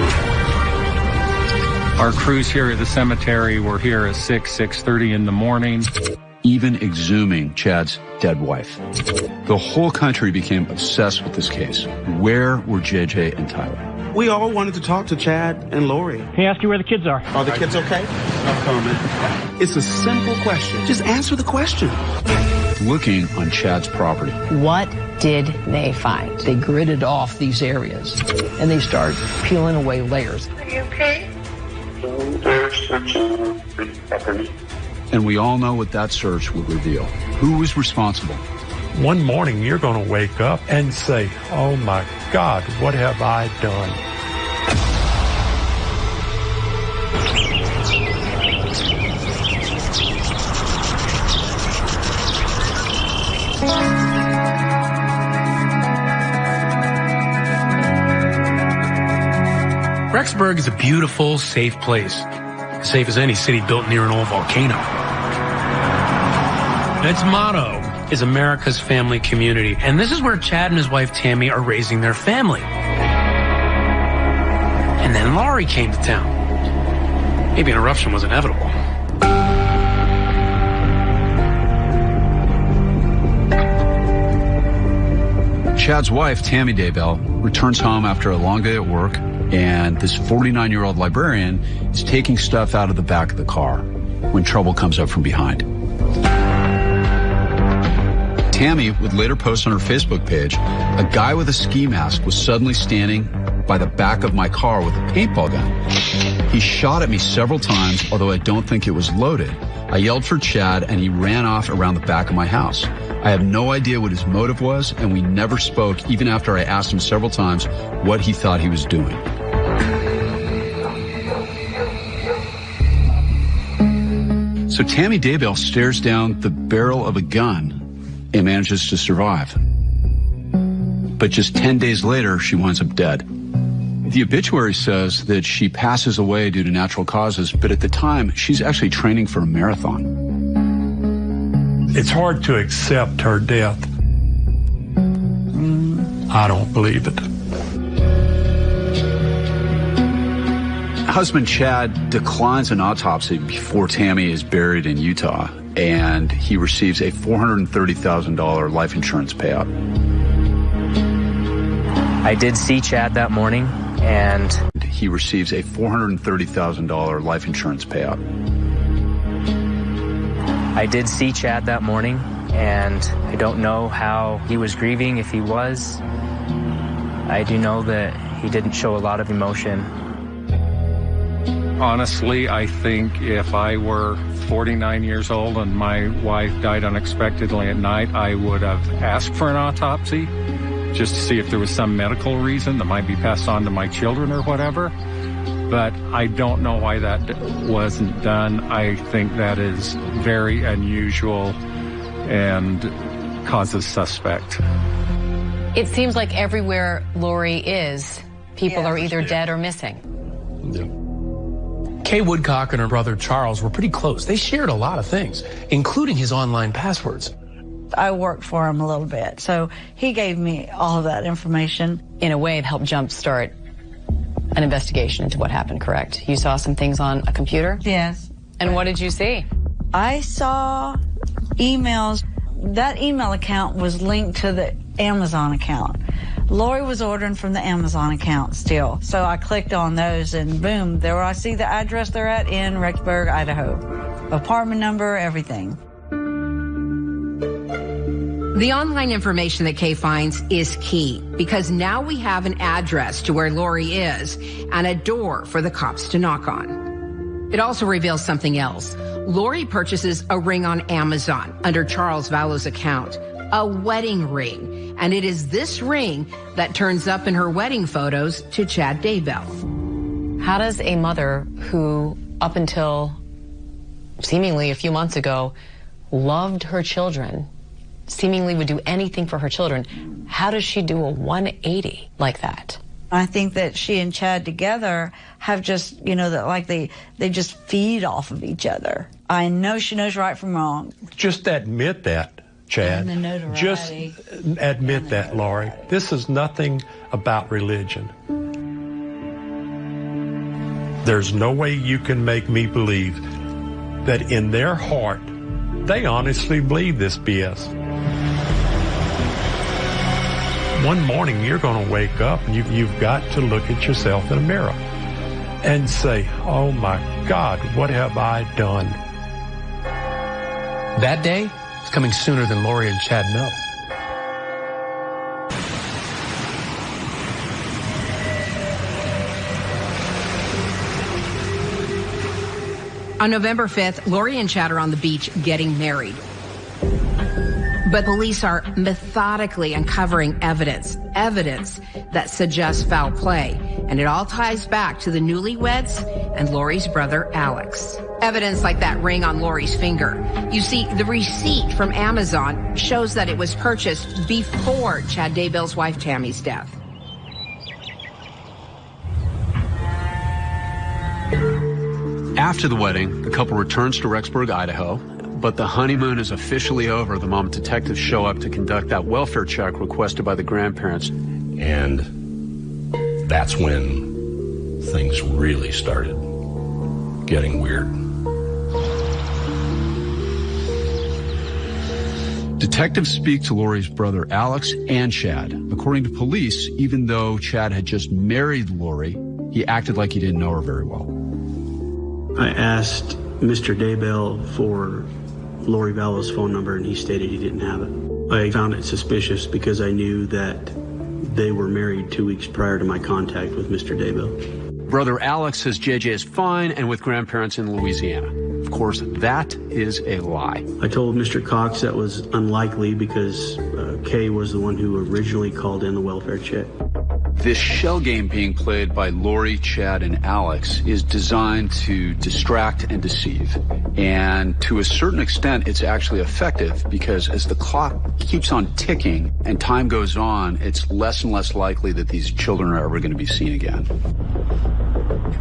Our crews here at the cemetery were here at 6, 6.30 in the morning. Even exhuming Chad's dead wife. The whole country became obsessed with this case. Where were JJ and Tylee? We all wanted to talk to Chad and Lori. He asked you where the kids are. Are the kids okay? No comment. It's a simple question. Just answer the question. Looking on Chad's property. What did they find? They gridded off these areas and they started peeling away layers. Are you okay? They're searching the property. And we all know what that search would reveal. Who was responsible? One morning you're going to wake up and say, oh my God, what have I done? Rexburg is a beautiful, safe place. As safe as any city built near an old volcano. Its motto is America's family community. And this is where Chad and his wife Tammy are raising their family. And then Lori came to town. Maybe an eruption was inevitable. Chad's wife, Tammy Daybell, returns home after a long day at work, and this 49 year old librarian is taking stuff out of the back of the car when trouble comes up from behind. Tammy would later post on her Facebook page a guy with a ski mask was suddenly standing by the back of my car with a paintball gun. He shot at me several times, although I don't think it was loaded. I yelled for Chad and he ran off around the back of my house. I have no idea what his motive was, and we never spoke even after I asked him several times what he thought he was doing. So Tammy Daybell stares down the barrel of a gun and manages to survive. But just 10 days later, she winds up dead. The obituary says that she passes away due to natural causes, but at the time, she's actually training for a marathon. It's hard to accept her death. I don't believe it. Husband Chad declines an autopsy before Tammy is buried in Utah, and he receives a $430,000 life insurance payout. I did see Chad that morning, and he receives a $430,000 life insurance payout. I did see Chad that morning, and I don't know how he was grieving, if he was. I do know that he didn't show a lot of emotion. Honestly, I think if I were 49 years old and my wife died unexpectedly at night, I would have asked for an autopsy just to see if there was some medical reason that might be passed on to my children or whatever. But I don't know why that wasn't done. I think that is very unusual and causes suspect. It seems like everywhere Lori is, people Yeah. are either dead or missing. Yeah. Kay Woodcock and her brother Charles were pretty close. They shared a lot of things, including his online passwords. I worked for him a little bit, so he gave me all of that information. In a way, it helped jumpstart an investigation into what happened, correct? You saw some things on a computer? Yes. And what did you see? I saw emails. That email account was linked to the Amazon account. Lori was ordering from the Amazon account still. So I clicked on those and boom, there I see the address they're at in Rexburg, Idaho. Apartment number, everything. The online information that Kay finds is key because now we have an address to where Lori is and a door for the cops to knock on. It also reveals something else. Lori purchases a ring on Amazon under Charles Vallow's account, a wedding ring. And it is this ring that turns up in her wedding photos to Chad Daybell. How does a mother who, up until seemingly a few months ago, loved her children, seemingly would do anything for her children, how does she do a 180 like that? I think that she and Chad together have just, you know, that like they they just feed off of each other. I know she knows right from wrong. Just admit that, Chad. And the notoriety. Just admit that, Lori. This is nothing about religion. There's no way you can make me believe that in their heart, they honestly believe this BS. One morning you're going to wake up and you've, you've got to look at yourself in a mirror and say, oh my God, what have I done? That day is coming sooner than Lori and Chad know. On November 5th, Lori and Chad are on the beach getting married. But police are methodically uncovering evidence, evidence that suggests foul play. And it all ties back to the newlyweds and Lori's brother, Alex. Evidence like that ring on Lori's finger. You see, the receipt from Amazon shows that it was purchased before Chad Daybell's wife Tammy's death. After the wedding, the couple returns to Rexburg, Idaho, but the honeymoon is officially over the moment detectives show up to conduct that welfare check requested by the grandparents. And that's when things really started getting weird. Detectives speak to Lori's brother Alex and Chad. According to police, even though Chad had just married Lori, he acted like he didn't know her very well. I asked Mr. Daybell for Lori Vallow's phone number and he stated he didn't have it. I found it suspicious because I knew that they were married two weeks prior to my contact with Mr. Daybell. Brother Alex says JJ is fine and with grandparents in Louisiana. Of course, that is a lie. I told Mr. Cox that was unlikely because uh, Kay was the one who originally called in the welfare check. This shell game being played by Lori, Chad, and Alex is designed to distract and deceive. And to a certain extent, it's actually effective because as the clock keeps on ticking and time goes on, it's less and less likely that these children are ever going to be seen again.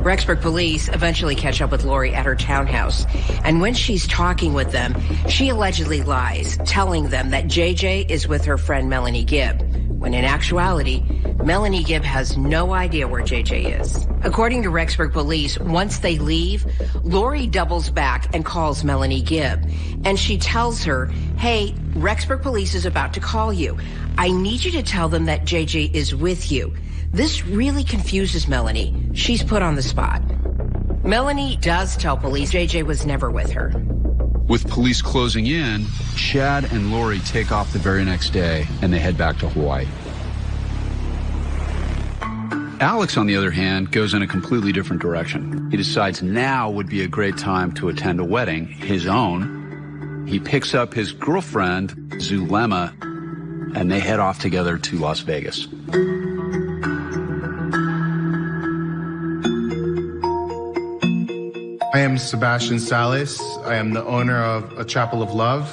Rexburg police eventually catch up with Lori at her townhouse. And when she's talking with them, she allegedly lies, telling them that JJ is with her friend Melanie Gibb, when in actuality, Melanie Gibb has no idea where JJ is. According to Rexburg police, once they leave, Lori doubles back and calls Melanie Gibb. And she tells her, hey, Rexburg police is about to call you. I need you to tell them that JJ is with you. This really confuses Melanie. She's put on the spot. Melanie does tell police JJ was never with her. With police closing in, Chad and Lori take off the very next day and they head back to Hawaii. Alex, on the other hand, goes in a completely different direction. He decides now would be a great time to attend a wedding, his own. He picks up his girlfriend, Zulema, and they head off together to Las Vegas. I am Sebastian Salas. I am the owner of A Chapel of Love.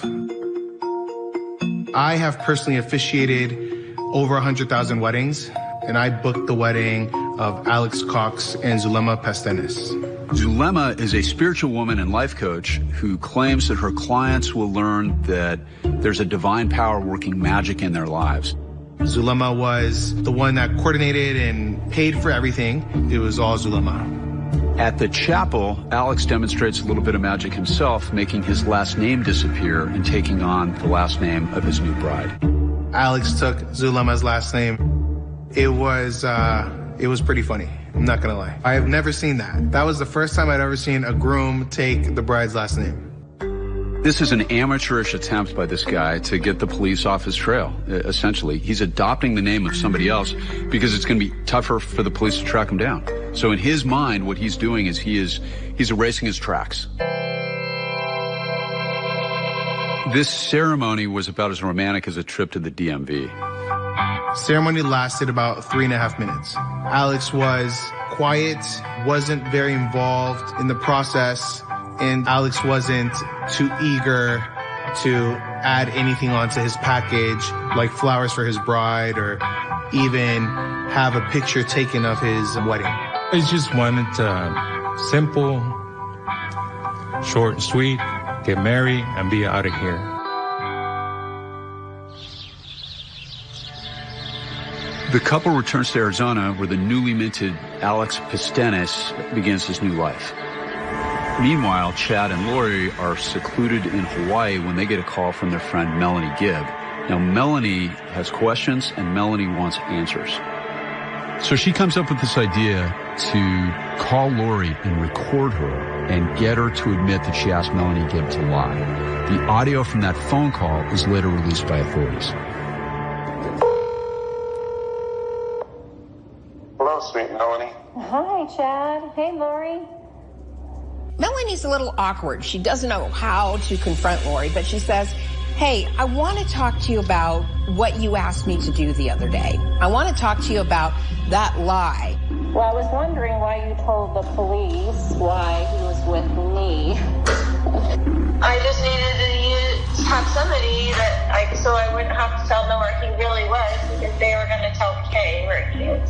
I have personally officiated over 100,000 weddings, and I booked the wedding of Alex Cox and Zulema Pastenes. Zulema is a spiritual woman and life coach who claims that her clients will learn that there's a divine power working magic in their lives. Zulema was the one that coordinated and paid for everything. It was all Zulema. At the chapel, Alex demonstrates a little bit of magic himself, making his last name disappear and taking on the last name of his new bride. Alex took Zulema's last name. It was, uh, it was pretty funny. I'm not gonna lie. I have never seen that. That was the first time I'd ever seen a groom take the bride's last name. This is an amateurish attempt by this guy to get the police off his trail, essentially. He's adopting the name of somebody else because it's going to be tougher for the police to track him down. So in his mind, what he's doing is he is, he's erasing his tracks. This ceremony was about as romantic as a trip to the DMV. Ceremony lasted about three and a half minutes. Alex was quiet, wasn't very involved in the process, and Alex wasn't too eager to add anything onto his package, like flowers for his bride or even have a picture taken of his wedding. I just wanted to uh, simple, short and sweet, get married and be out of here. The couple returns to Arizona where the newly minted Alex Pastenes begins his new life. Meanwhile, Chad and Lori are secluded in Hawaii when they get a call from their friend Melanie Gibb. Now, Melanie has questions and Melanie wants answers. So she comes up with this idea to call Lori and record her and get her to admit that she asked Melanie Gibb to lie. The audio from that phone call is later released by authorities. Hello, sweet Melanie. Hi, Chad. Hey, Lori. Melanie's a little awkward. She doesn't know how to confront Lori, but she says, Hey, I want to talk to you about what you asked me to do the other day. I want to talk to you about that lie. Well, I was wondering why you told the police why he was with me. I just needed to use, have somebody that I, so I wouldn't have to tell them where he really was because they were going to tell Kay where he is.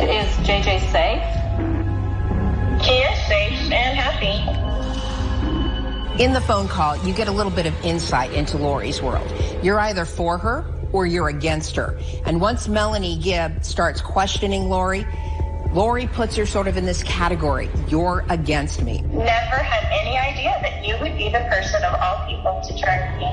Is JJ safe? He is safe and happy. In the phone call, you get a little bit of insight into Lori's world. You're either for her or you're against her. And once Melanie Gibb starts questioning Lori, Lori puts her sort of in this category. You're against me. Never had any idea that you would be the person of all people to turn me.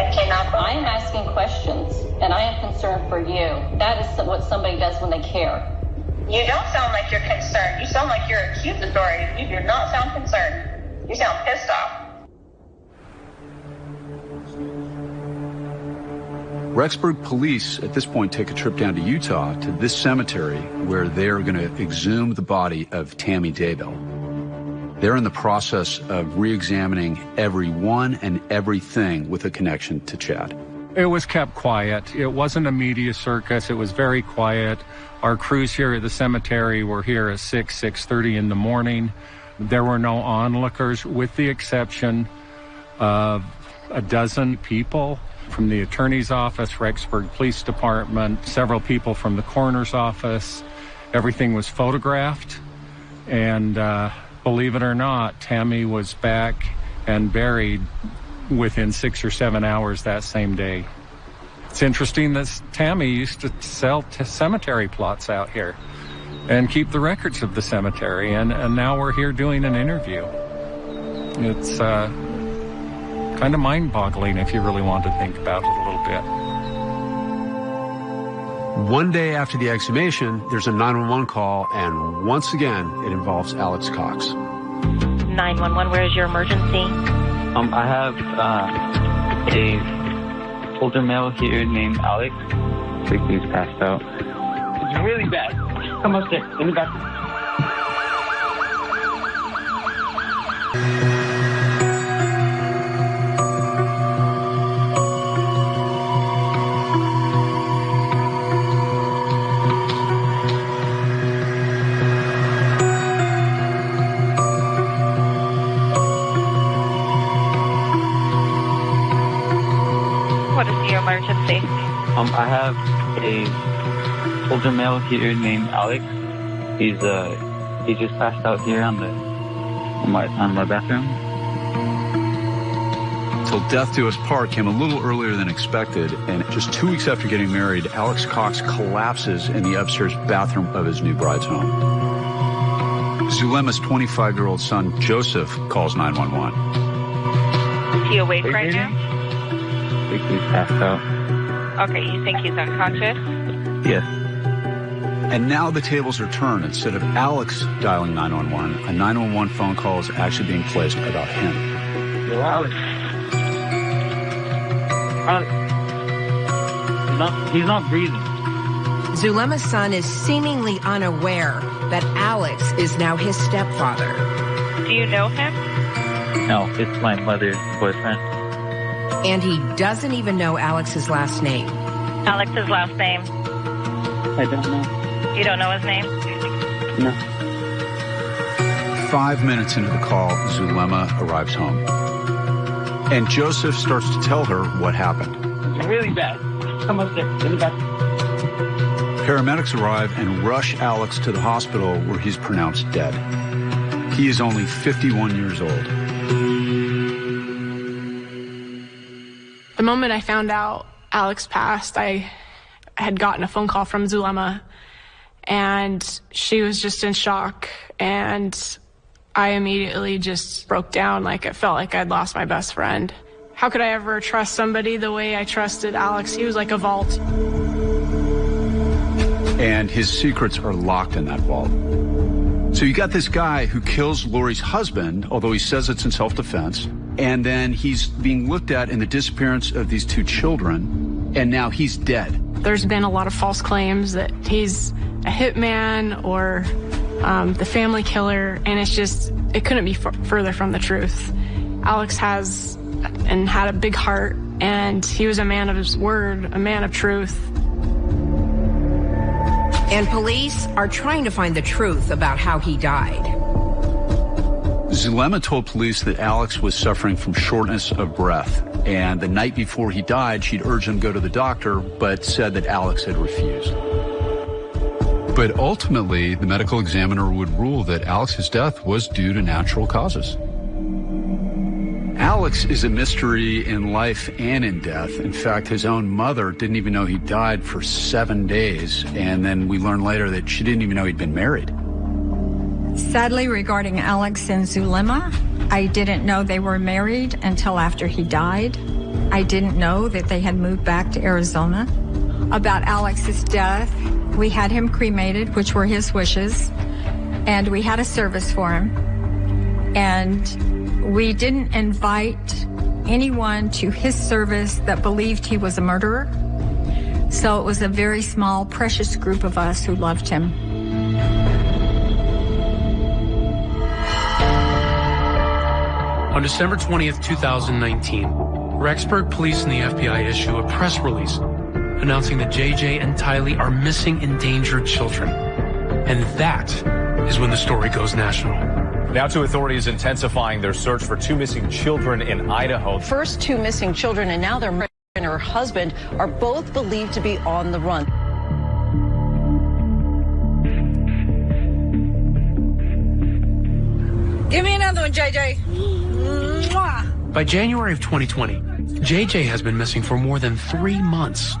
I cannot. I am asking questions, and I am concerned for you. That is what somebody does when they care. You don't sound like you're concerned. You sound like you're accusatory. You do not sound concerned. You sound pissed off. Rexburg police at this point take a trip down to Utah to this cemetery where they're going to exhume the body of Tammy Daybell. They're in the process of re-examining everyone and everything with a connection to Chad. It was kept quiet. It wasn't a media circus. It was very quiet. Our crews here at the cemetery were here at 6, 6.30 in the morning. There were no onlookers with the exception of a dozen people from the attorney's office, Rexburg Police Department, several people from the coroner's office. Everything was photographed. And uh, believe it or not, Tammy was back and buried within six or seven hours that same day. It's interesting that Tammy used to sell cemetery plots out here and keep the records of the cemetery. And, and now we're here doing an interview. It's uh, kind of mind boggling if you really want to think about it a little bit. One day after the exhumation, there's a 911 call, and once again, it involves Alex Cox. 911, where is your emergency? Um, I have uh, a older male here named Alex. I think he's passed out. It's really bad. Come upstairs. In the bathroom. Um, I have a older male here named Alex. He's uh he just passed out here on the on my on my bathroom. Till death do us part came a little earlier than expected, and just two weeks after getting married, Alex Cox collapses in the upstairs bathroom of his new bride's home. Zulema's 25-year-old son, Joseph, calls 911. Is he awake right now? I think he's passed out. Okay, you think he's unconscious? Yes. And now the tables are turned. Instead of Alex dialing 911, a 911 phone call is actually being placed about him. Yo, Alex. Alex. He's not he's not breathing. Zulema's son is seemingly unaware that Alex is now his stepfather. Do you know him? No, it's my mother's boyfriend. And he doesn't even know Alex's last name. Alex's last name. I don't know. You don't know his name? No. Five minutes into the call, Zulema arrives home. And Joseph starts to tell her what happened. It's really bad. Come upstairs. In the bathroom. Paramedics arrive and rush Alex to the hospital where he's pronounced dead. He is only 51 years old. The moment I found out Alex passed, I had gotten a phone call from Zulema and she was just in shock and I immediately just broke down like it felt like I'd lost my best friend. How could I ever trust somebody the way I trusted Alex? He was like a vault. And his secrets are locked in that vault. So you got this guy who kills Lori's husband, although he says it's in self-defense, and then he's being looked at in the disappearance of these two children, and now he's dead. There's been a lot of false claims that he's a hitman or um, the family killer, and it's just, it couldn't be f- further from the truth. Alex has and had a big heart, and he was a man of his word, a man of truth. And police are trying to find the truth about how he died. Zulema told police that Alex was suffering from shortness of breath. And the night before he died, she'd urged him to go to the doctor, but said that Alex had refused. But ultimately, the medical examiner would rule that Alex's death was due to natural causes. Alex is a mystery in life and in death. In fact, his own mother didn't even know he died for seven days. And then we learned later that she didn't even know he'd been married. Sadly, regarding Alex and Zulema, I didn't know they were married until after he died. I didn't know that they had moved back to Arizona. About Alex's death, we had him cremated, which were his wishes, and we had a service for him. And we didn't invite anyone to his service that believed he was a murderer. So it was a very small, precious group of us who loved him. On December 20th, 2019, Rexburg Police and the FBI issue a press release announcing that JJ and Tylee are missing endangered children. And that is when the story goes national. Now to authorities intensifying their search for two missing children in Idaho. First two missing children and now their mother and her husband are both believed to be on the run. Give me another one, JJ. Mwah. By January of 2020, JJ has been missing for more than three months.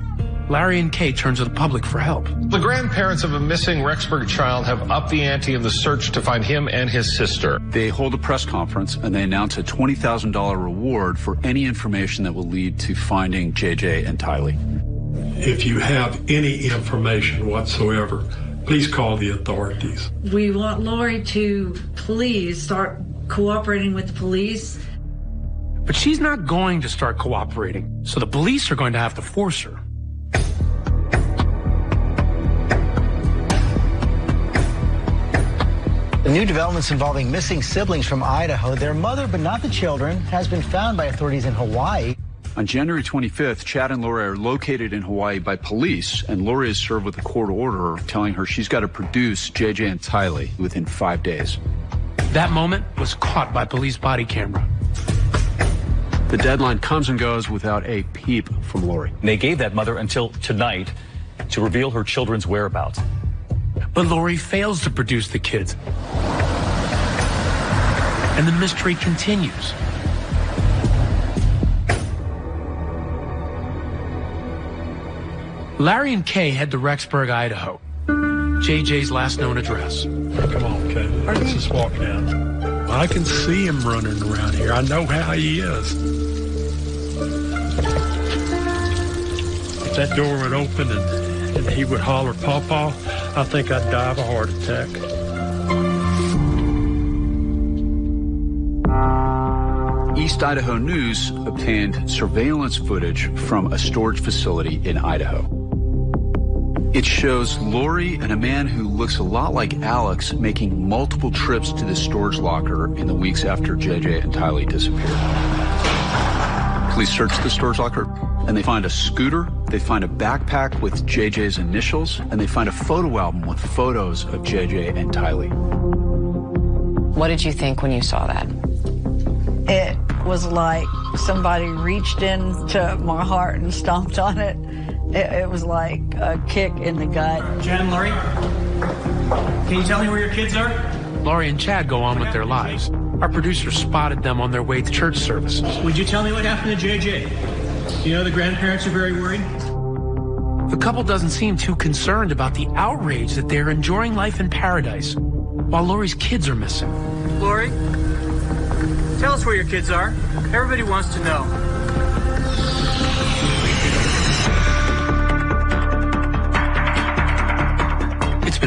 Larry and Kay turn to the public for help. The grandparents of a missing Rexburg child have upped the ante in the search to find him and his sister. They hold a press conference and they announce a $20,000 reward for any information that will lead to finding JJ and Tylee. If you have any information whatsoever, please call the authorities. We want Lori to please start cooperating with the police. But she's not going to start cooperating, so the police are going to have to force her. The new developments involving missing siblings from Idaho, their mother, but not the children, has been found by authorities in Hawaii. On January 25th, Chad and Lori are located in Hawaii by police, and Lori is served with a court order telling her she's got to produce JJ and Tylee within five days. That moment was caught by police body camera. The deadline comes and goes without a peep from Lori. They gave that mother until tonight to reveal her children's whereabouts. But Lori fails to produce the kids. And the mystery continues. Larry and Kay head to Rexburg, Idaho. JJ's last known address. Come on, Kay. Let's just walk down. I can see him running around here. I know how he is. If that door would open and, and he would holler, Pawpaw, I think I'd die of a heart attack. East Idaho News obtained surveillance footage from a storage facility in Idaho. It shows Lori and a man who looks a lot like Alex making multiple trips to the storage locker in the weeks after JJ and Tylee disappeared. Police search the storage locker and they find a scooter, they find a backpack with JJ's initials, and they find a photo album with photos of JJ and Tylee. What did you think when you saw that? It was like somebody reached into my heart and stomped on it. It, it was like a kick in the gut. Jen, Lori, can you tell me where your kids are? Lori and Chad go on with their lives. Our producer spotted them on their way to church services. Would you tell me what happened to JJ? You know the grandparents are very worried. The couple doesn't seem too concerned about the outrage that they're enjoying life in paradise while Lori's kids are missing. Lori, tell us where your kids are. Everybody wants to know.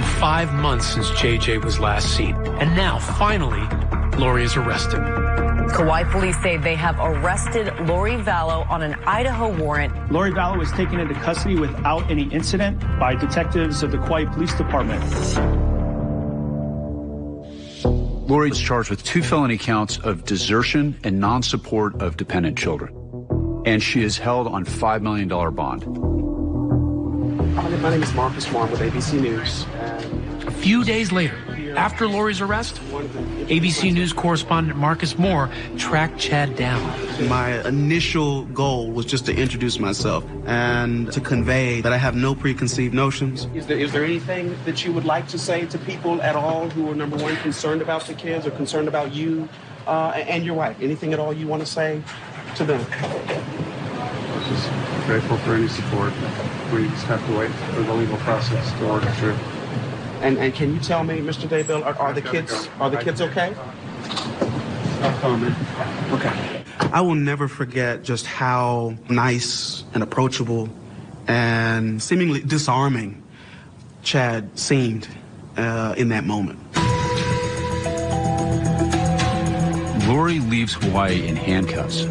Five months since JJ was last seen. And now, finally, Lori is arrested. Kauai police say they have arrested Lori Vallow on an Idaho warrant. Lori Vallow was taken into custody without any incident by detectives of the Kauai Police Department. Lori is charged with two felony counts of desertion and non-support of dependent children. And she is held on $5 million bond. My name is Marcus Warren with ABC News. A few days later, after Lori's arrest, ABC News correspondent Marcus Moore tracked Chad down. My initial goal was just to introduce myself and to convey that I have no preconceived notions. Is there, is there anything that you would like to say to people at all who are, number one, concerned about the kids or concerned about you uh, and your wife? Anything at all you want to say to them? Just grateful for any support. We just have to wait for the legal process to work through. And, and can you tell me, Mr. Daybell, are, are the kids are the kids okay? I'll comment. Okay. I will never forget just how nice and approachable and seemingly disarming Chad seemed uh, in that moment. Lori leaves Hawaii in handcuffs.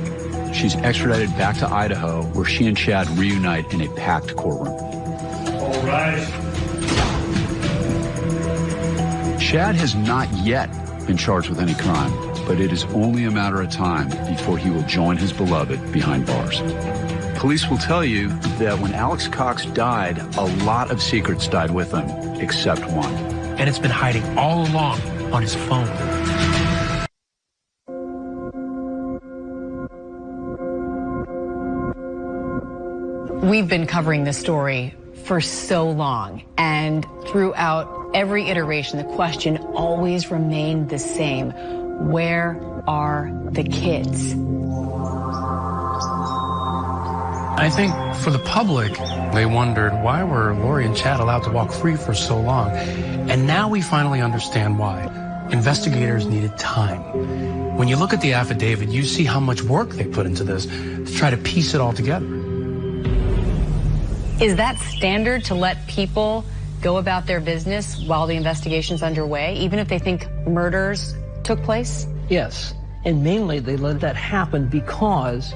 She's extradited back to Idaho, where she and Chad reunite in a packed courtroom. All right. Chad has not yet been charged with any crime, but it is only a matter of time before he will join his beloved behind bars. Police will tell you that when Alex Cox died, a lot of secrets died with him, except one. And it's been hiding all along on his phone. We've been covering this story for so long, and throughout every iteration, the question always remained the same. Where are the kids? I think for the public, they wondered why were Lori and Chad allowed to walk free for so long? And now we finally understand why. Investigators needed time. When you look at the affidavit, you see how much work they put into this to try to piece it all together. Is that standard to let people go about their business while the investigation's underway, even if they think murders took place? Yes. And mainly they let that happen because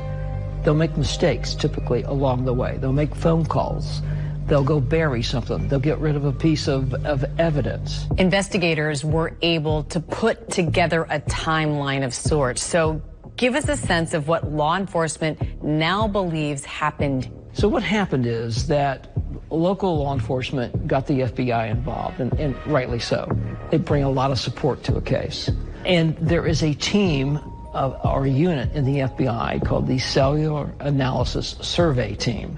they'll make mistakes typically along the way. They'll make phone calls. They'll go bury something. They'll get rid of a piece of, of evidence. Investigators were able to put together a timeline of sorts. So give us a sense of what law enforcement now believes happened so what happened is that local law enforcement got the FBI involved, and, and, rightly so. They bring a lot of support to a case. And there is a team of, or a unit in the FBI called the Cellular Analysis Survey Team.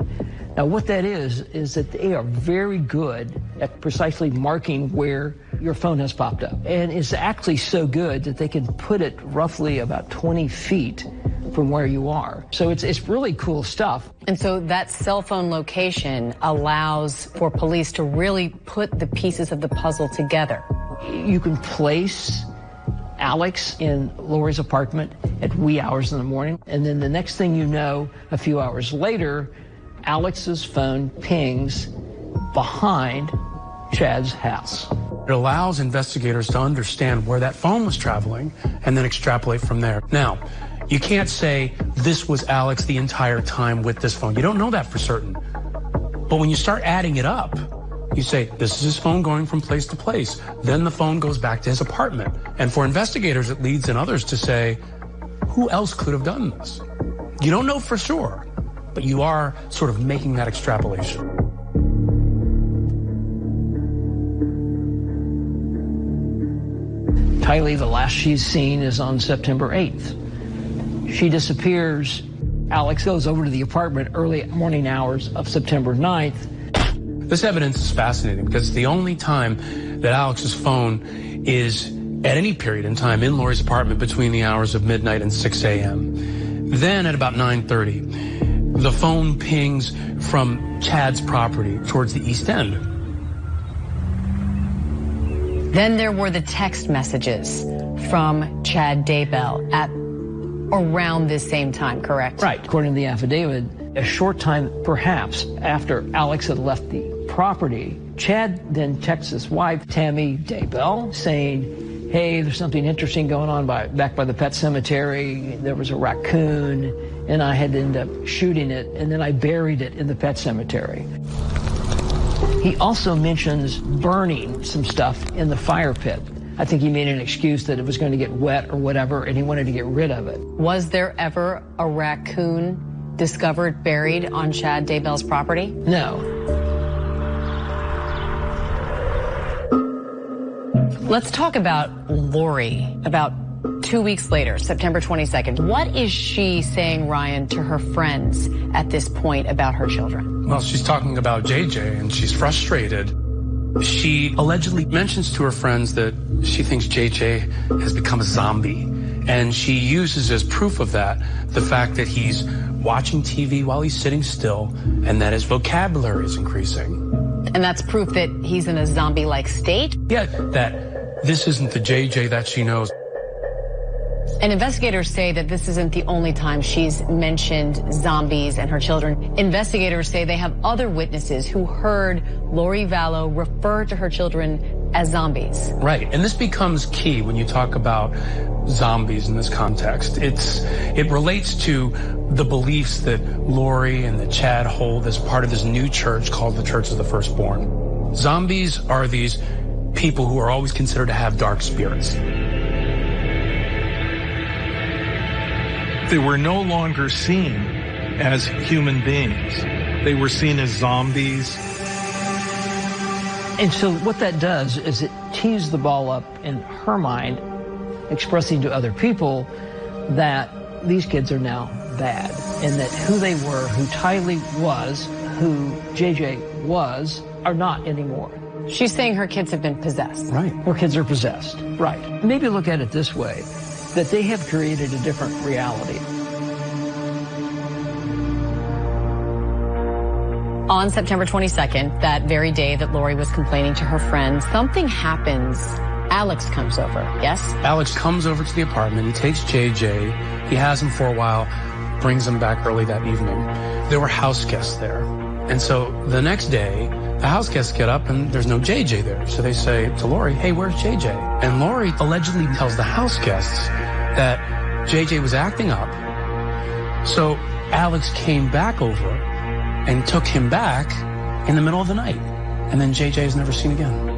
Now what that is, is that they are very good at precisely marking where your phone has popped up. And it's actually so good that they can put it roughly about 20 feet from where you are. So it's, it's really cool stuff. And so that cell phone location allows for police to really put the pieces of the puzzle together. You can place Alex in Lori's apartment at wee hours in the morning. And then the next thing you know, a few hours later, Alex's phone pings behind Chad's house. It allows investigators to understand where that phone was traveling and then extrapolate from there. Now, you can't say this was Alex the entire time with this phone. You don't know that for certain. But when you start adding it up, you say, this is his phone going from place to place. Then the phone goes back to his apartment. And for investigators, it leads and others to say, who else could have done this? You don't know for sure, but you are sort of making that extrapolation. Tylee, the last she's seen is on September 8th. She disappears. Alex goes over to the apartment early morning hours of September 9th. This evidence is fascinating because it's the only time that Alex's phone is at any period in time in Lori's apartment between the hours of midnight and 6 a.m. Then at about 9.30, the phone pings from Chad's property towards the East End. Then there were the text messages from Chad Daybell at around this same time, correct? Right. According to the affidavit, a short time perhaps after Alex had left the property, Chad then texts his wife, Tammy Daybell, saying, hey, there's something interesting going on by, back by the pet cemetery. There was a raccoon, and I had to end up shooting it, and then I buried it in the pet cemetery. He also mentions burning some stuff in the fire pit. I think he made an excuse that it was going to get wet or whatever, and he wanted to get rid of it. Was there ever a raccoon discovered buried on Chad Daybell's property? No. Let's talk about Lori. About two weeks later, September 22nd. What is she saying, Ryan, to her friends at this point about her children? Well, she's talking about JJ and she's frustrated. She allegedly mentions to her friends that she thinks JJ has become a zombie. And she uses as proof of that the fact that he's watching TV while he's sitting still and that his vocabulary is increasing. And that's proof that he's in a zombie like state? Yeah, that this isn't the JJ that she knows. And investigators say that this isn't the only time she's mentioned zombies and her children. Investigators say they have other witnesses who heard Lori Vallow refer to her children as zombies. Right. And this becomes key when you talk about zombies in this context. It's it relates to the beliefs that Lori and the Chad hold as part of this new church called the Church of the Firstborn. Zombies are these people who are always considered to have dark spirits. They were no longer seen as human beings. They were seen as zombies. And so what that does is it tees the ball up in her mind, expressing to other people that these kids are now bad and that who they were, who Tylee was, who JJ was, are not anymore. She's saying her kids have been possessed. Right. Her kids are possessed. Right. Maybe look at it this way, that they have created a different reality. On September 22nd, that very day that Lori was complaining to her friends, something happens. Alex comes over, yes? Alex comes over to the apartment. He takes JJ. He has him for a while, brings him back early that evening. There were house guests there. And so the next day, the house guests get up and there's no JJ there. So they say to Lori, hey, where's JJ? And Lori allegedly tells the house guests that JJ was acting up. So Alex came back over and took him back in the middle of the night. And then JJ is never seen again.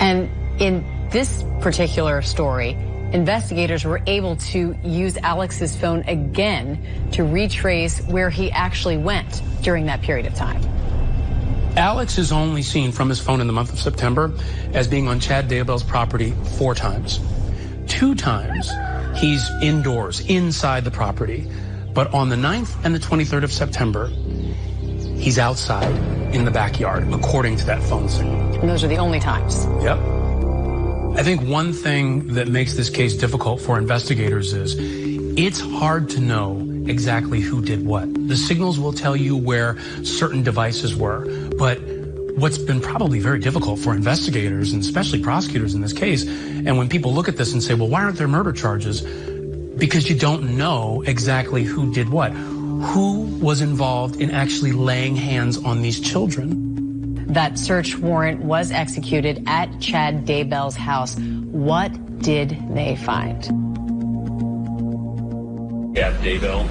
And in this particular story, investigators were able to use Alex's phone again to retrace where he actually went during that period of time. Alex is only seen from his phone in the month of September as being on Chad Daybell's property four times. Two times he's indoors, inside the property. But on the 9th and the 23rd of September, he's outside in the backyard, according to that phone signal. And those are the only times. Yep. I think one thing that makes this case difficult for investigators is it's hard to know exactly who did what. The signals will tell you where certain devices were, but what's been probably very difficult for investigators and especially prosecutors in this case, and when people look at this and say, well, why aren't there murder charges? Because you don't know exactly who did what. Who was involved in actually laying hands on these children? That search warrant was executed at Chad Daybell's house. What did they find? Yeah, Daybell.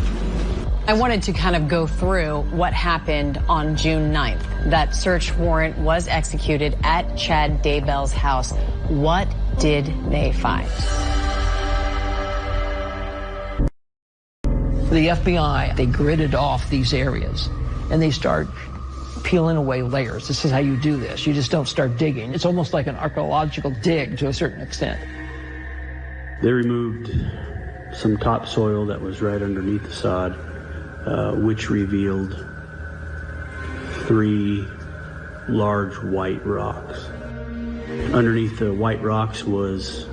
I wanted to kind of go through what happened on June 9th. That search warrant was executed at Chad Daybell's house. What did they find? The FBI, they gridded off these areas and they start peeling away layers. This is how you do this. You just don't start digging. It's almost like an archaeological dig to a certain extent. They removed some topsoil that was right underneath the sod, uh, which revealed three large white rocks. Underneath the white rocks was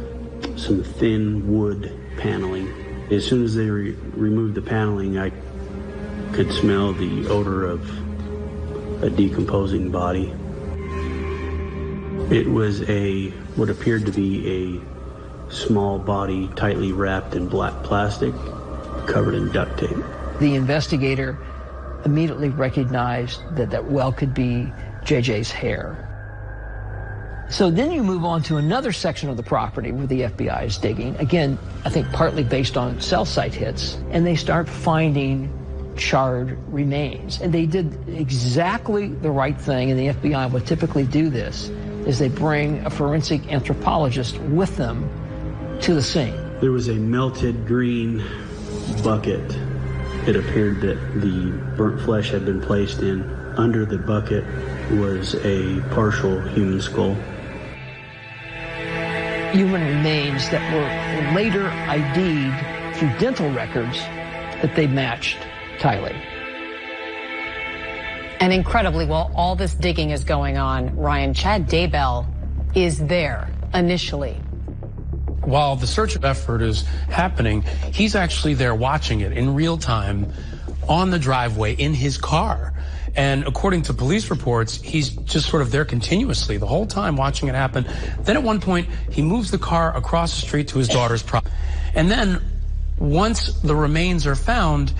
some thin wood paneling. As soon as they re removed the paneling, I could smell the odor of a decomposing body. It was a what appeared to be a small body tightly wrapped in black plastic, covered in duct tape. The investigator immediately recognized that that well could be JJ's hair. So then you move on to another section of the property where the FBI is digging. Again, I think partly based on cell site hits. And they start finding charred remains. And they did exactly the right thing, and the FBI would typically do this, is they bring a forensic anthropologist with them to the scene. There was a melted green bucket. It appeared that the burnt flesh had been placed in. Under the bucket was a partial human skull. Human remains that were later ID'd through dental records that they matched Tylee. And incredibly, while all this digging is going on, Ryan, Chad Daybell is there initially. While the search effort is happening, he's actually there watching it in real time on the driveway in his car. And according to police reports, he's just sort of there continuously the whole time watching it happen. Then at one point, he moves the car across the street to his daughter's property. And then once the remains are found,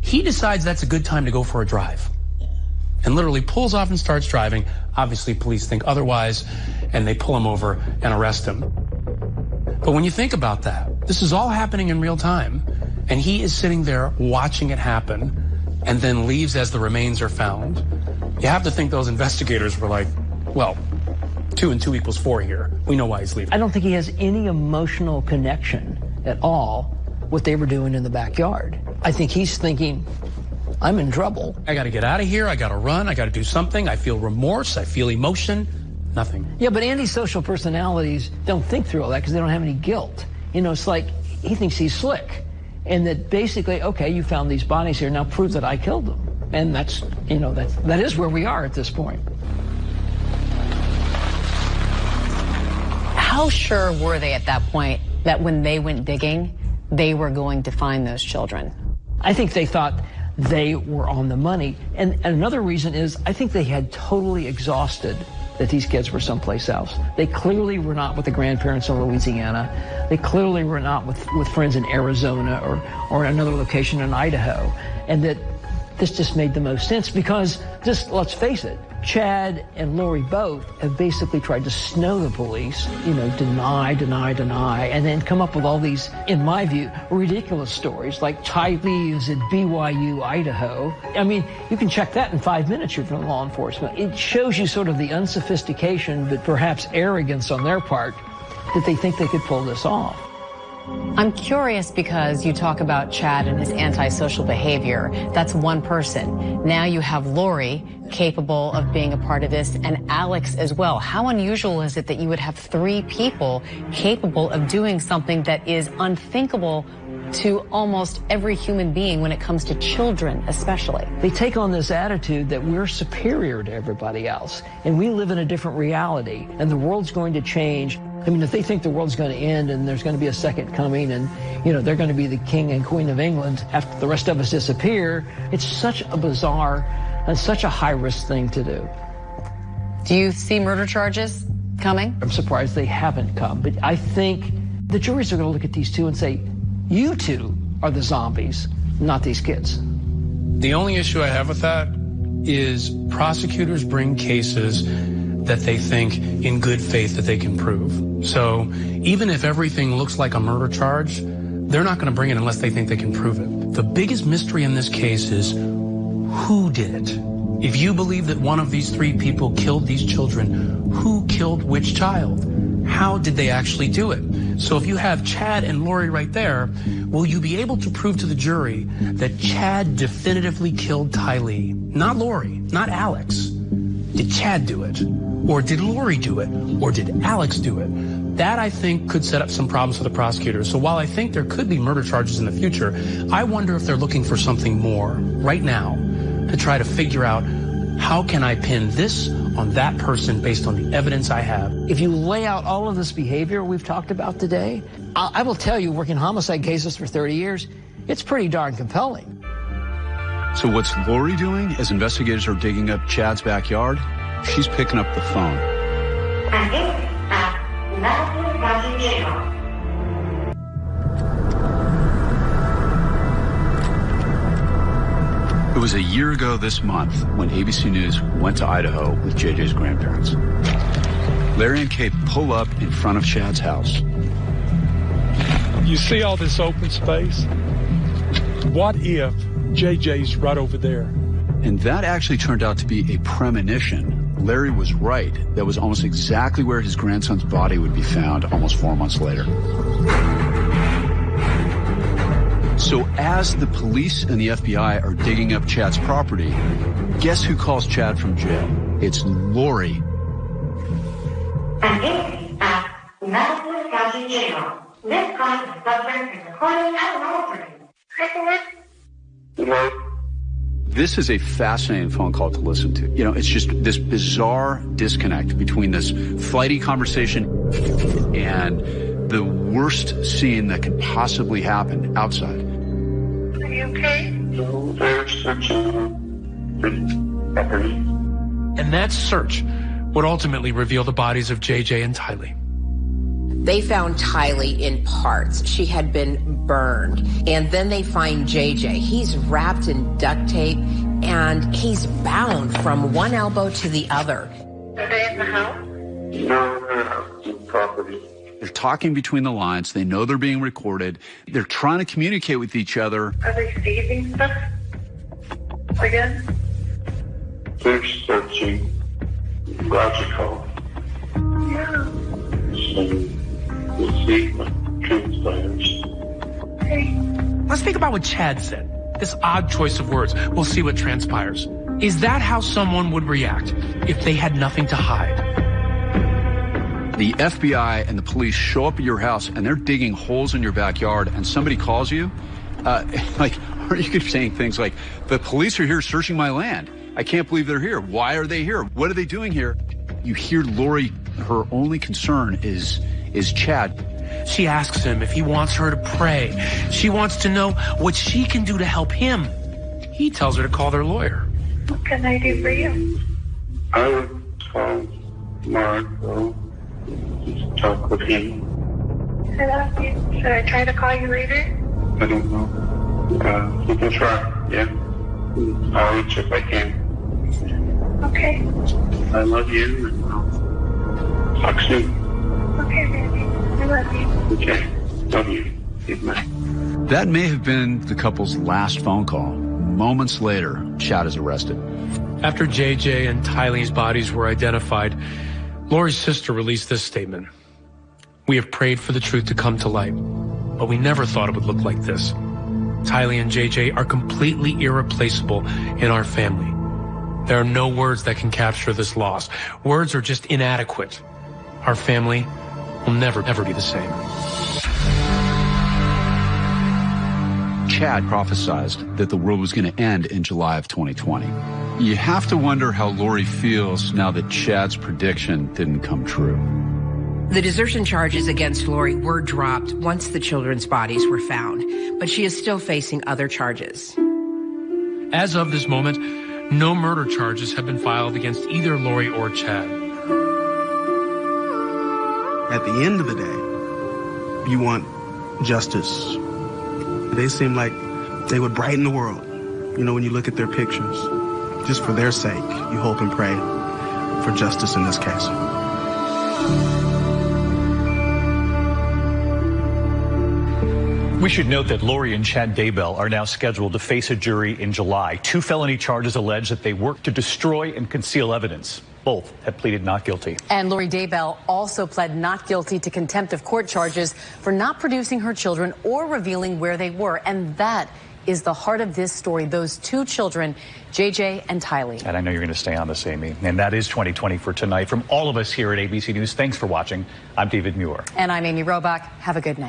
he decides that's a good time to go for a drive and literally pulls off and starts driving. Obviously, police think otherwise, and they pull him over and arrest him. But when you think about that, this is all happening in real time, and he is sitting there watching it happen and then leaves as the remains are found. You have to think those investigators were like, well, two and two equals four here. We know why he's leaving. I don't think he has any emotional connection at all what they were doing in the backyard. I think he's thinking, I'm in trouble. I got to get out of here. I got to run. I got to do something. I feel remorse. I feel emotion. Nothing. Yeah, but antisocial personalities don't think through all that because they don't have any guilt. You know, it's like he thinks he's slick. And that basically, okay, you found these bodies here. Now prove that I killed them. And that's, you know, that's, that is where we are at this point. How sure were they at that point that when they went digging, they were going to find those children? I think they thought they were on the money. And, and another reason is I think they had totally exhausted that these kids were someplace else. They clearly were not with the grandparents in Louisiana. They clearly were not with, with friends in Arizona or, or another location in Idaho. And that this just made the most sense because just let's face it, Chad and Lori both have basically tried to snow the police, you know, deny, deny, deny, and then come up with all these, in my view, ridiculous stories like Tylee is at BYU, Idaho. I mean, you can check that in five minutes you're from law enforcement. It shows you sort of the unsophistication, but perhaps arrogance on their part that they think they could pull this off. I'm curious because you talk about Chad and his antisocial behavior. That's one person. Now you have Lori capable of being a part of this and Alex as well. How unusual is it that you would have three people capable of doing something that is unthinkable to almost every human being when it comes to children, especially. They take on this attitude that we're superior to everybody else, and we live in a different reality, and the world's going to change. I mean, if they think the world's going to end and there's going to be a second coming and, you know, they're going to be the king and queen of England after the rest of us disappear, it's such a bizarre and such a high risk thing to do. Do you see murder charges coming? I'm surprised they haven't come, but I think the juries are going to look at these two and say, you two are the zombies, not these kids. The only issue I have with that is prosecutors bring cases that they think in good faith that they can prove. So even if everything looks like a murder charge, they're not going to bring it unless they think they can prove it. The biggest mystery in this case is who did it? If you believe that one of these three people killed these children, who killed which child? How did they actually do it? So if you have Chad and Lori right there, will you be able to prove to the jury that Chad definitively killed Tylee? Not Lori, not Alex. Did Chad do it? Or did Lori do it? Or did Alex do it? That, I think, could set up some problems for the prosecutors. So while I think there could be murder charges in the future, I wonder if they're looking for something more right now to try to figure out how can I pin this on that person based on the evidence I have. If you lay out all of this behavior we've talked about today, I, I will tell you, working homicide cases for 30 years, it's pretty darn compelling. So what's Lori doing as investigators are digging up Chad's backyard? She's picking up the phone. It was a year ago this month when ABC News went to Idaho with JJ's grandparents. Larry and Kay pull up in front of Chad's house. You see all this open space? What if JJ's right over there? And that actually turned out to be a premonition. Larry was right. That was almost exactly where his grandson's body would be found almost four months later. So as the police and the FBI are digging up Chad's property, guess who calls Chad from jail? It's Lori. This call is subject to recording and monitoring. This is a fascinating phone call to listen to. You know, it's just this bizarre disconnect between this flighty conversation and the worst scene that could possibly happen outside. Are you okay? No, there's such And that search would ultimately reveal the bodies of JJ and Tylee. They found Tylee in parts. She had been burned. And then they find JJ. He's wrapped in duct tape and he's bound from one elbow to the other. Are they in the house? No, they're out property. They're talking between the lines. They know they're being recorded. They're trying to communicate with each other. Are they seizing stuff? Again? They're searching. Logical. Yeah. So, Let's think about what Chad said. This odd choice of words. We'll see what transpires. Is that how someone would react if they had nothing to hide? The FBI and the police show up at your house and they're digging holes in your backyard and somebody calls you. Uh, like, are you saying things like, the police are here searching my land. I can't believe they're here. Why are they here? What are they doing here? You hear Lori, her only concern is is Chad. She asks him if he wants her to pray. She wants to know what she can do to help him. He tells her to call their lawyer. What can I do for you? I would call Marco. Just talk with him. I love you. Should I try to call you later? I don't know. Uh, you can try, yeah. I'll reach if I can. Okay. I love you. Talk soon. Okay, love you. That may have been the couple's last phone call. Moments later, Chad is arrested. After JJ and Tylee's bodies were identified, Lori's sister released this statement. We have prayed for the truth to come to light, but we never thought it would look like this. Tylee and JJ are completely irreplaceable in our family. There are no words that can capture this loss. Words are just inadequate. Our family will never, ever be the same. Chad prophesied that the world was going to end in July of 2020. You have to wonder how Lori feels now that Chad's prediction didn't come true. The desertion charges against Lori were dropped once the children's bodies were found, but she is still facing other charges. As of this moment, no murder charges have been filed against either Lori or Chad. At the end of the day, you want justice. They seem like they would brighten the world. You know, when you look at their pictures, just for their sake, you hope and pray for justice in this case. We should note that Lori and Chad Daybell are now scheduled to face a jury in July. Two felony charges allege that they worked to destroy and conceal evidence. Both have pleaded not guilty. And Lori Daybell also pled not guilty to contempt of court charges for not producing her children or revealing where they were. And that is the heart of this story. Those two children, JJ and Tylee. And I know you're going to stay on this, Amy. And that is 2020 for tonight. From all of us here at ABC News, thanks for watching. I'm David Muir. And I'm Amy Robach. Have a good night.